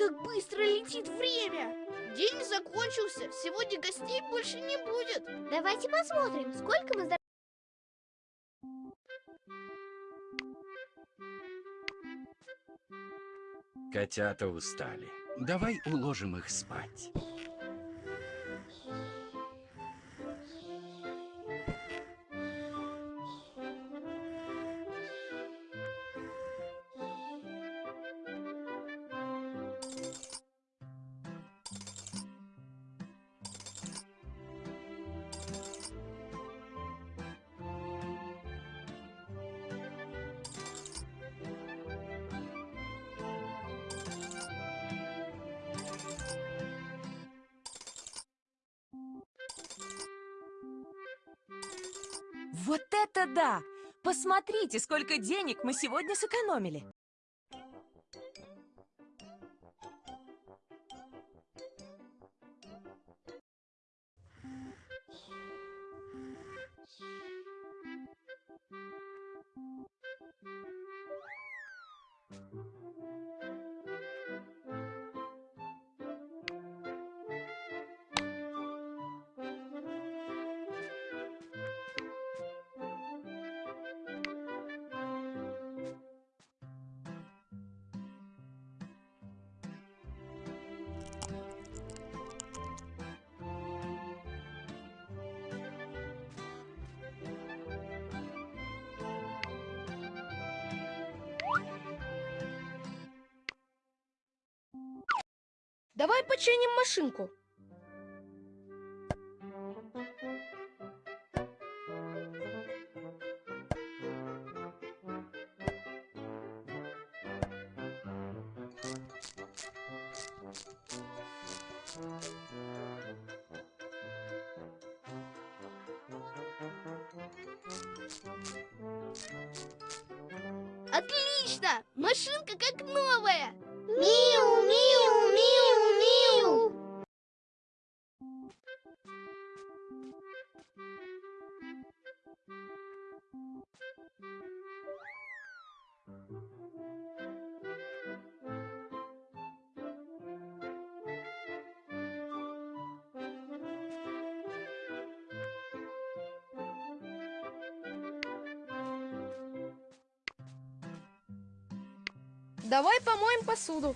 Как быстро летит время! День закончился, сегодня гостей больше не будет. Давайте посмотрим, сколько мы Котята устали. Давай уложим их спать. Посмотрите, сколько денег мы сегодня сэкономили. Давай починим машинку. Давай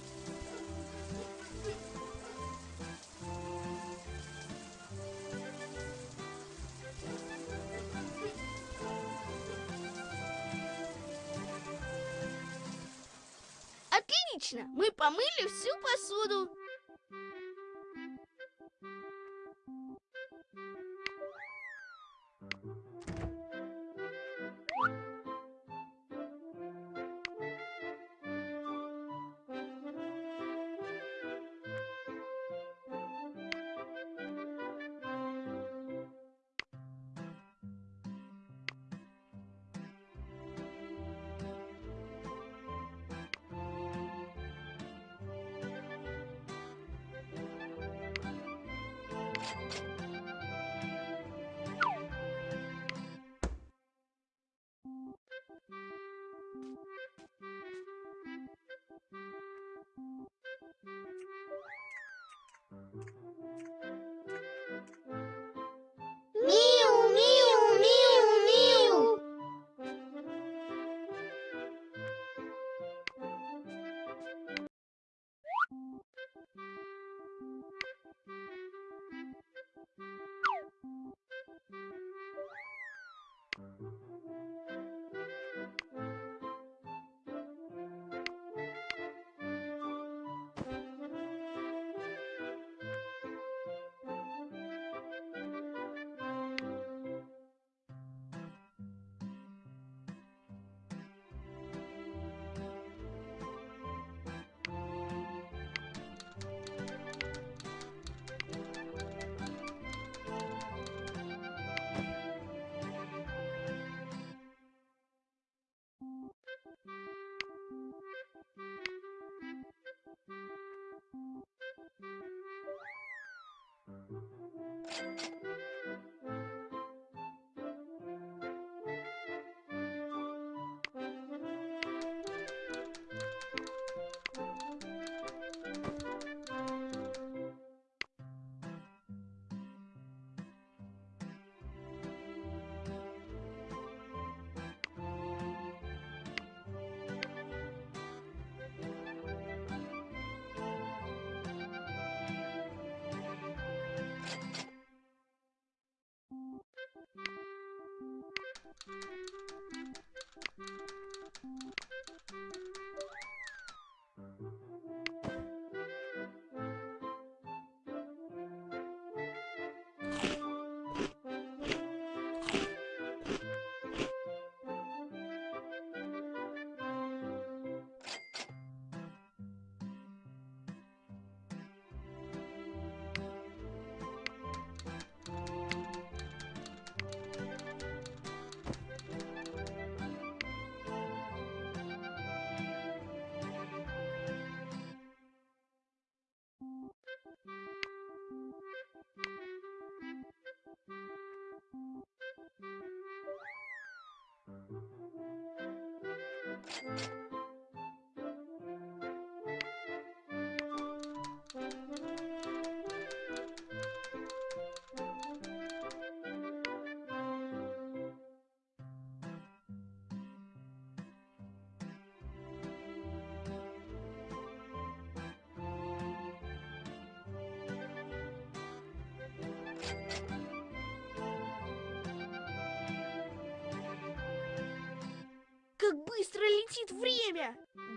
Как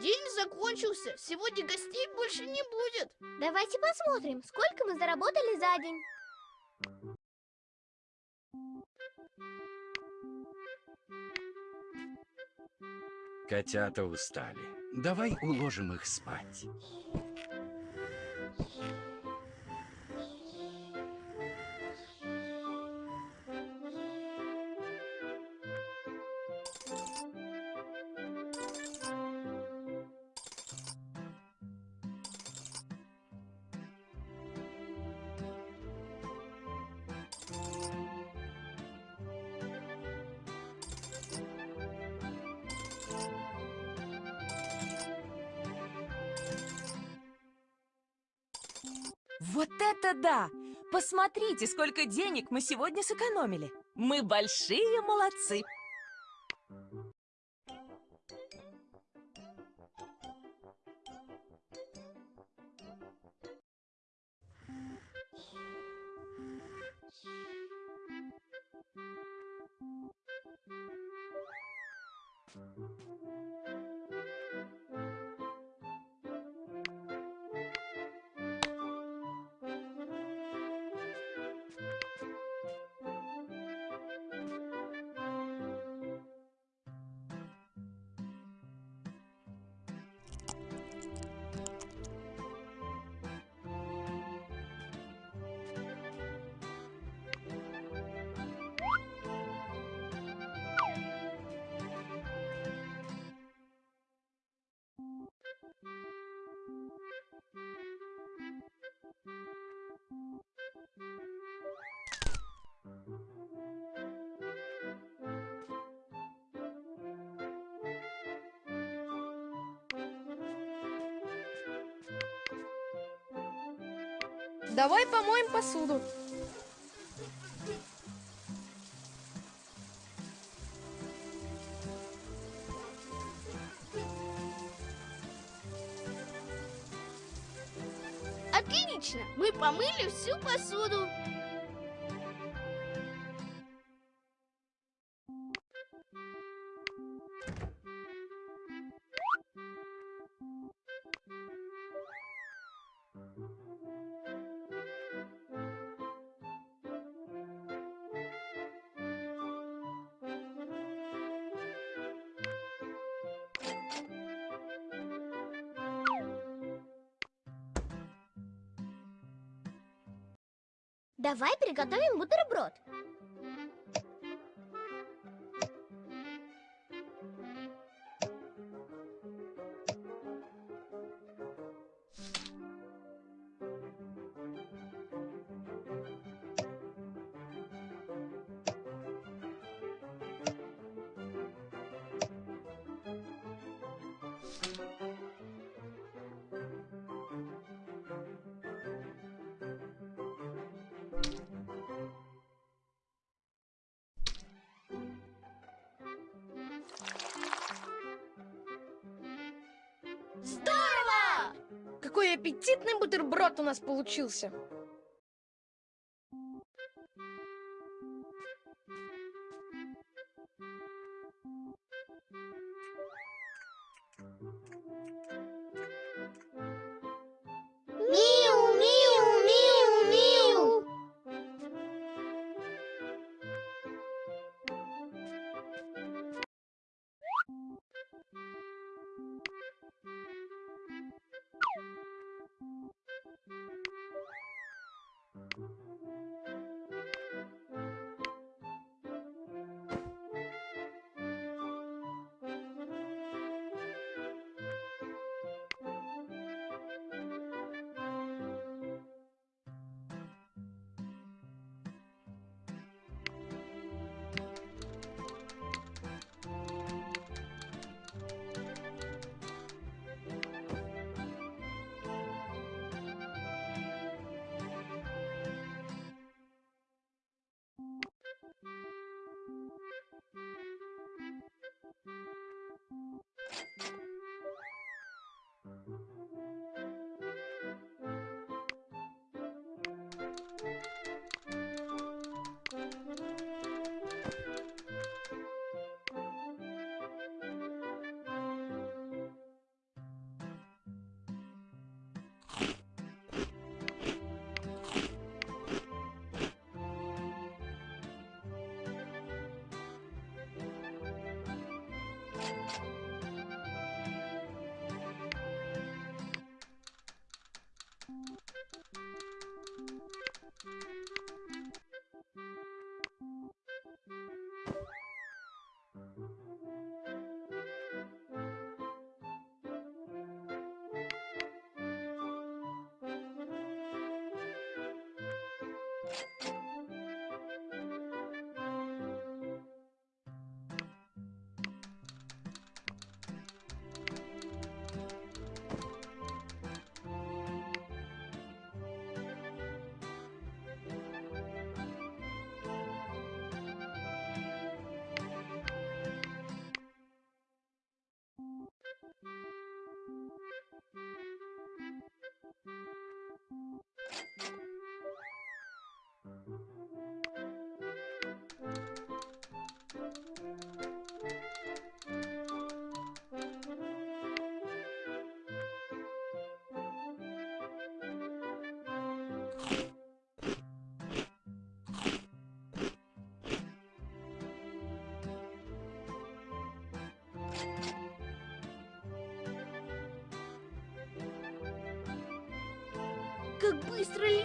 День закончился, сегодня гостей больше не будет. Давайте посмотрим, сколько мы заработали за день. Котята устали. Давай уложим их спать. Посмотрите, сколько денег мы сегодня сэкономили. Мы большие молодцы. Давай помоем посуду. Отлично, мы помыли всю посуду. Давай приготовим бутерброд. Бутерброд у нас получился.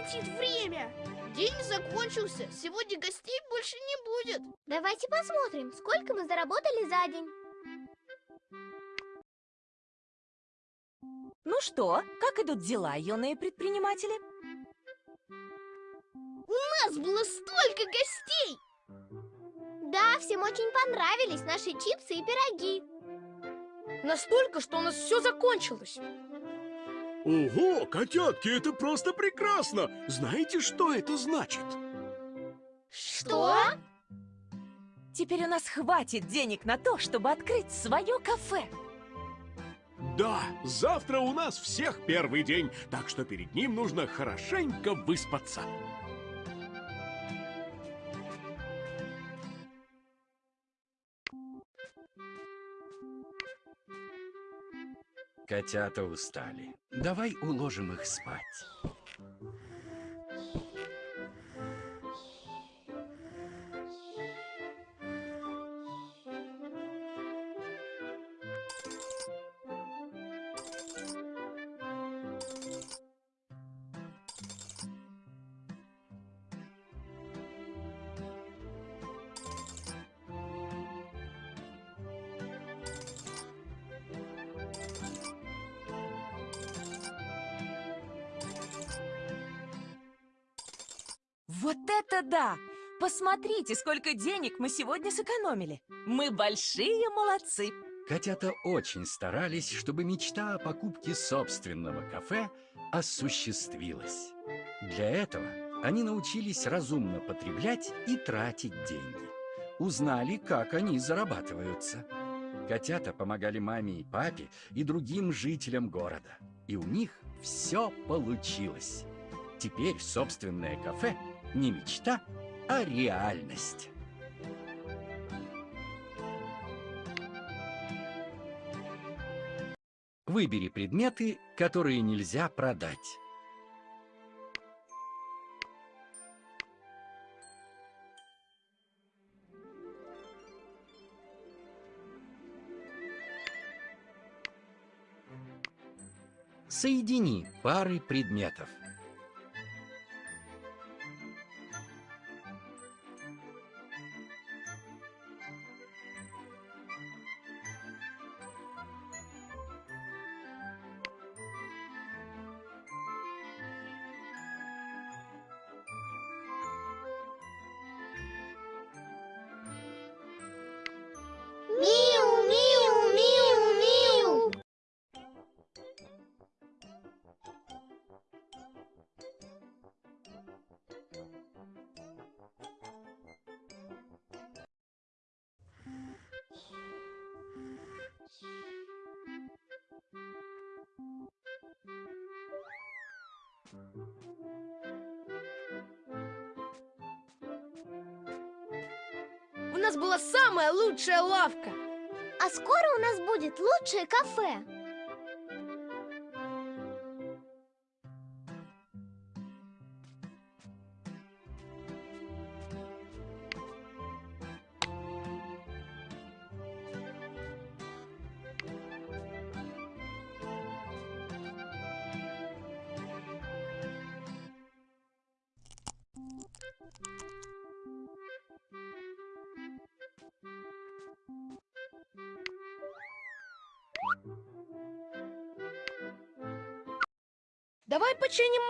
Летит время! День закончился, сегодня гостей больше не будет. Давайте посмотрим, сколько мы заработали за день. Ну что, как идут дела, юные предприниматели? У нас было столько гостей! Да, всем очень понравились наши чипсы и пироги. Настолько, что у нас все закончилось. Ого, котятки, это просто прекрасно! Знаете, что это значит? Что? Теперь у нас хватит денег на то, чтобы открыть свое кафе. Да, завтра у нас всех первый день, так что перед ним нужно хорошенько выспаться. Котята устали. Давай уложим их спать. Вот это да! Посмотрите, сколько денег мы сегодня сэкономили. Мы большие молодцы. Котята очень старались, чтобы мечта о покупке собственного кафе осуществилась. Для этого они научились разумно потреблять и тратить деньги. Узнали, как они зарабатываются. Котята помогали маме и папе и другим жителям города. И у них все получилось. Теперь собственное кафе не мечта, а реальность. Выбери предметы, которые нельзя продать. Соедини пары предметов.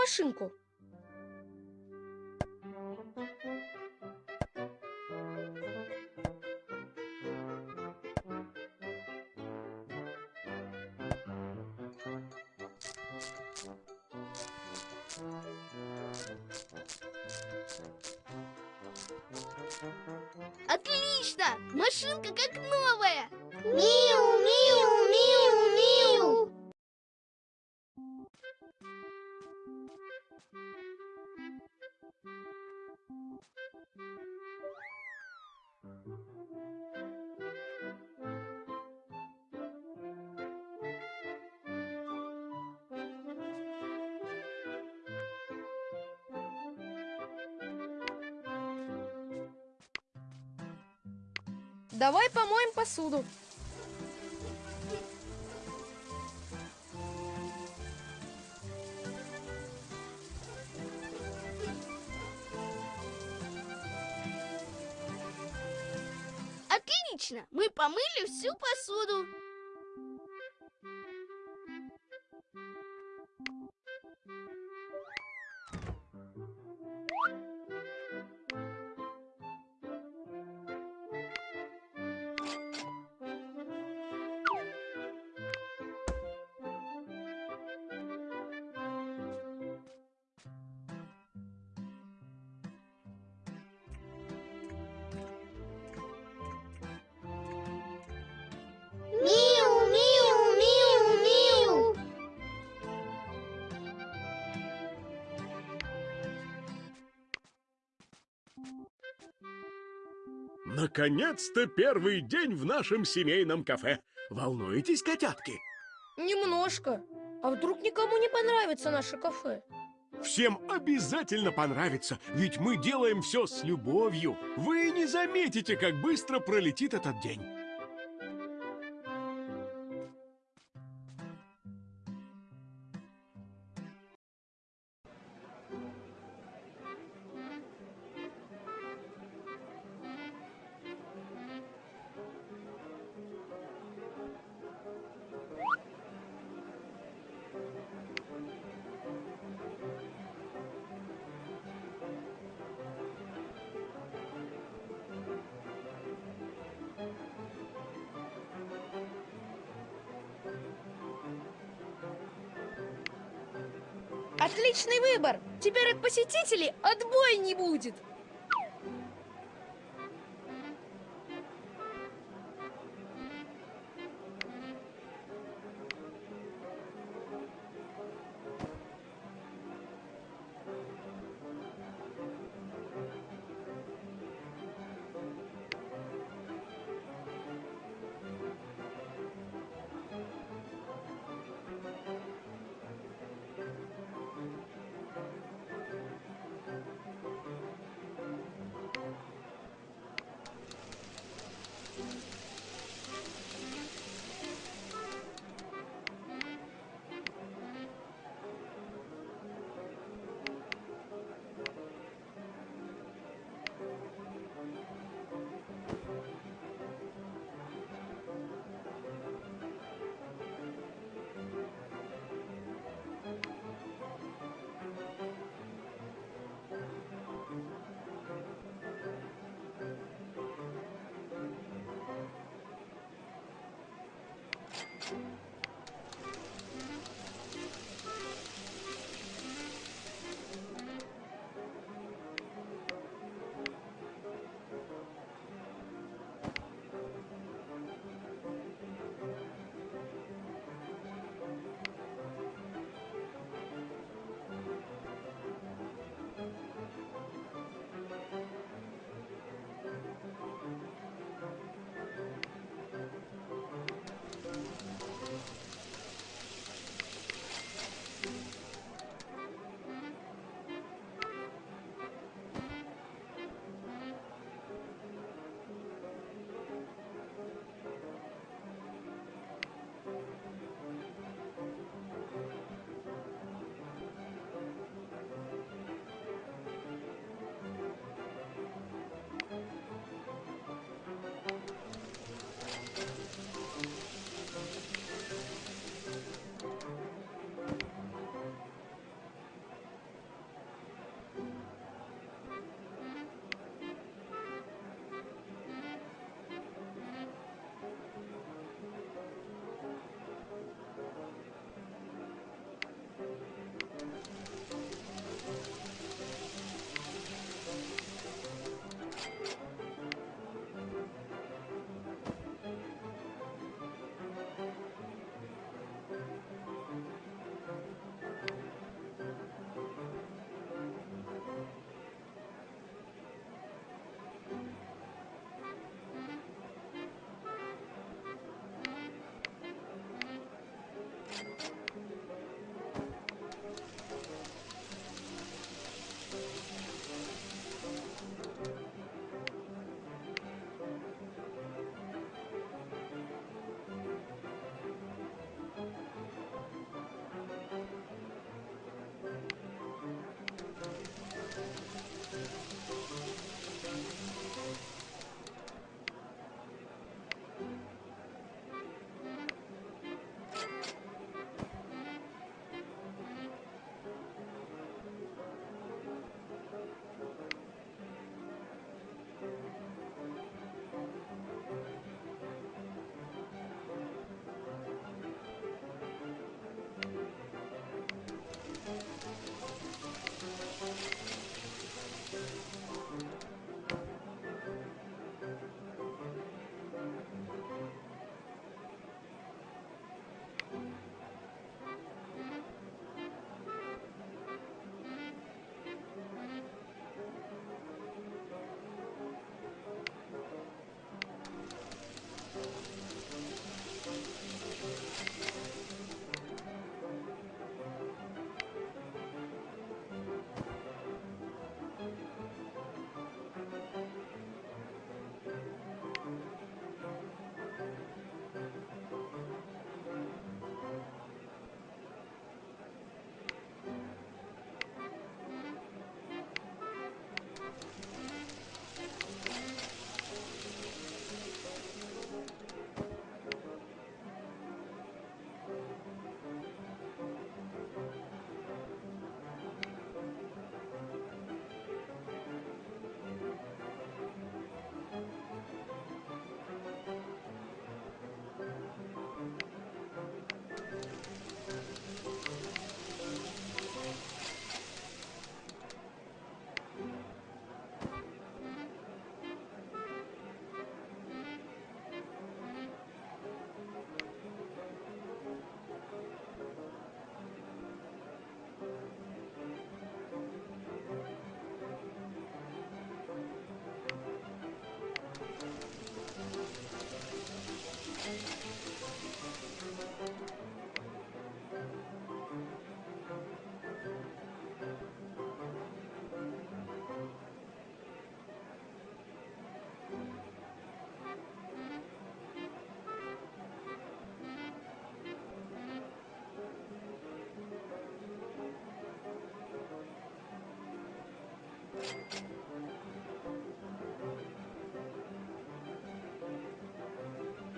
Машинку. Отлично! Машинка как новая! Миу, миу, миу, миу! Давай помоем посуду. Мы помыли всю посуду. Наконец-то первый день в нашем семейном кафе. Волнуетесь, котятки? Немножко. А вдруг никому не понравится наше кафе? Всем обязательно понравится, ведь мы делаем все с любовью. Вы не заметите, как быстро пролетит этот день. Теперь от посетителей отбоя не будет!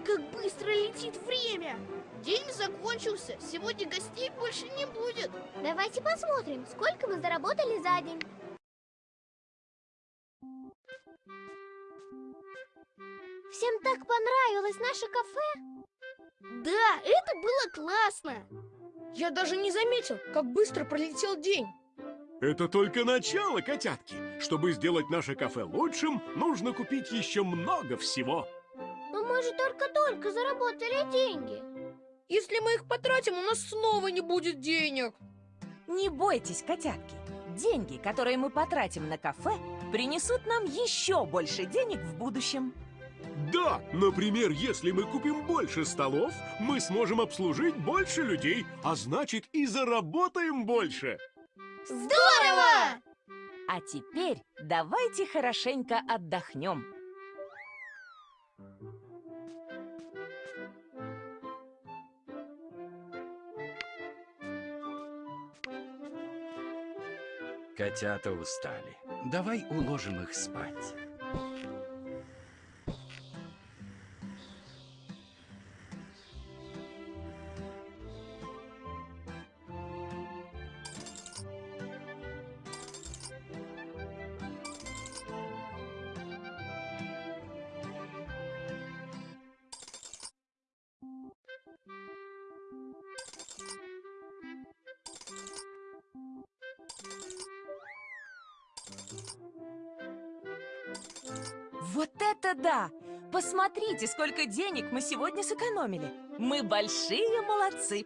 Как быстро летит время! День закончился, сегодня гостей больше не будет. Давайте посмотрим, сколько мы заработали за день. Всем так понравилось наше кафе? Да, это было классно. Я даже не заметил, как быстро пролетел день. Это только начало, котятки. Чтобы сделать наше кафе лучшим, нужно купить еще много всего. Но мы же только-только заработали деньги. Если мы их потратим, у нас снова не будет денег. Не бойтесь, котятки. Деньги, которые мы потратим на кафе, принесут нам еще больше денег в будущем. Да, например, если мы купим больше столов, мы сможем обслужить больше людей, а значит и заработаем больше. Здорово! А теперь давайте хорошенько отдохнем. Котята устали. Давай уложим их спать. Посмотрите, сколько денег мы сегодня сэкономили. Мы большие молодцы.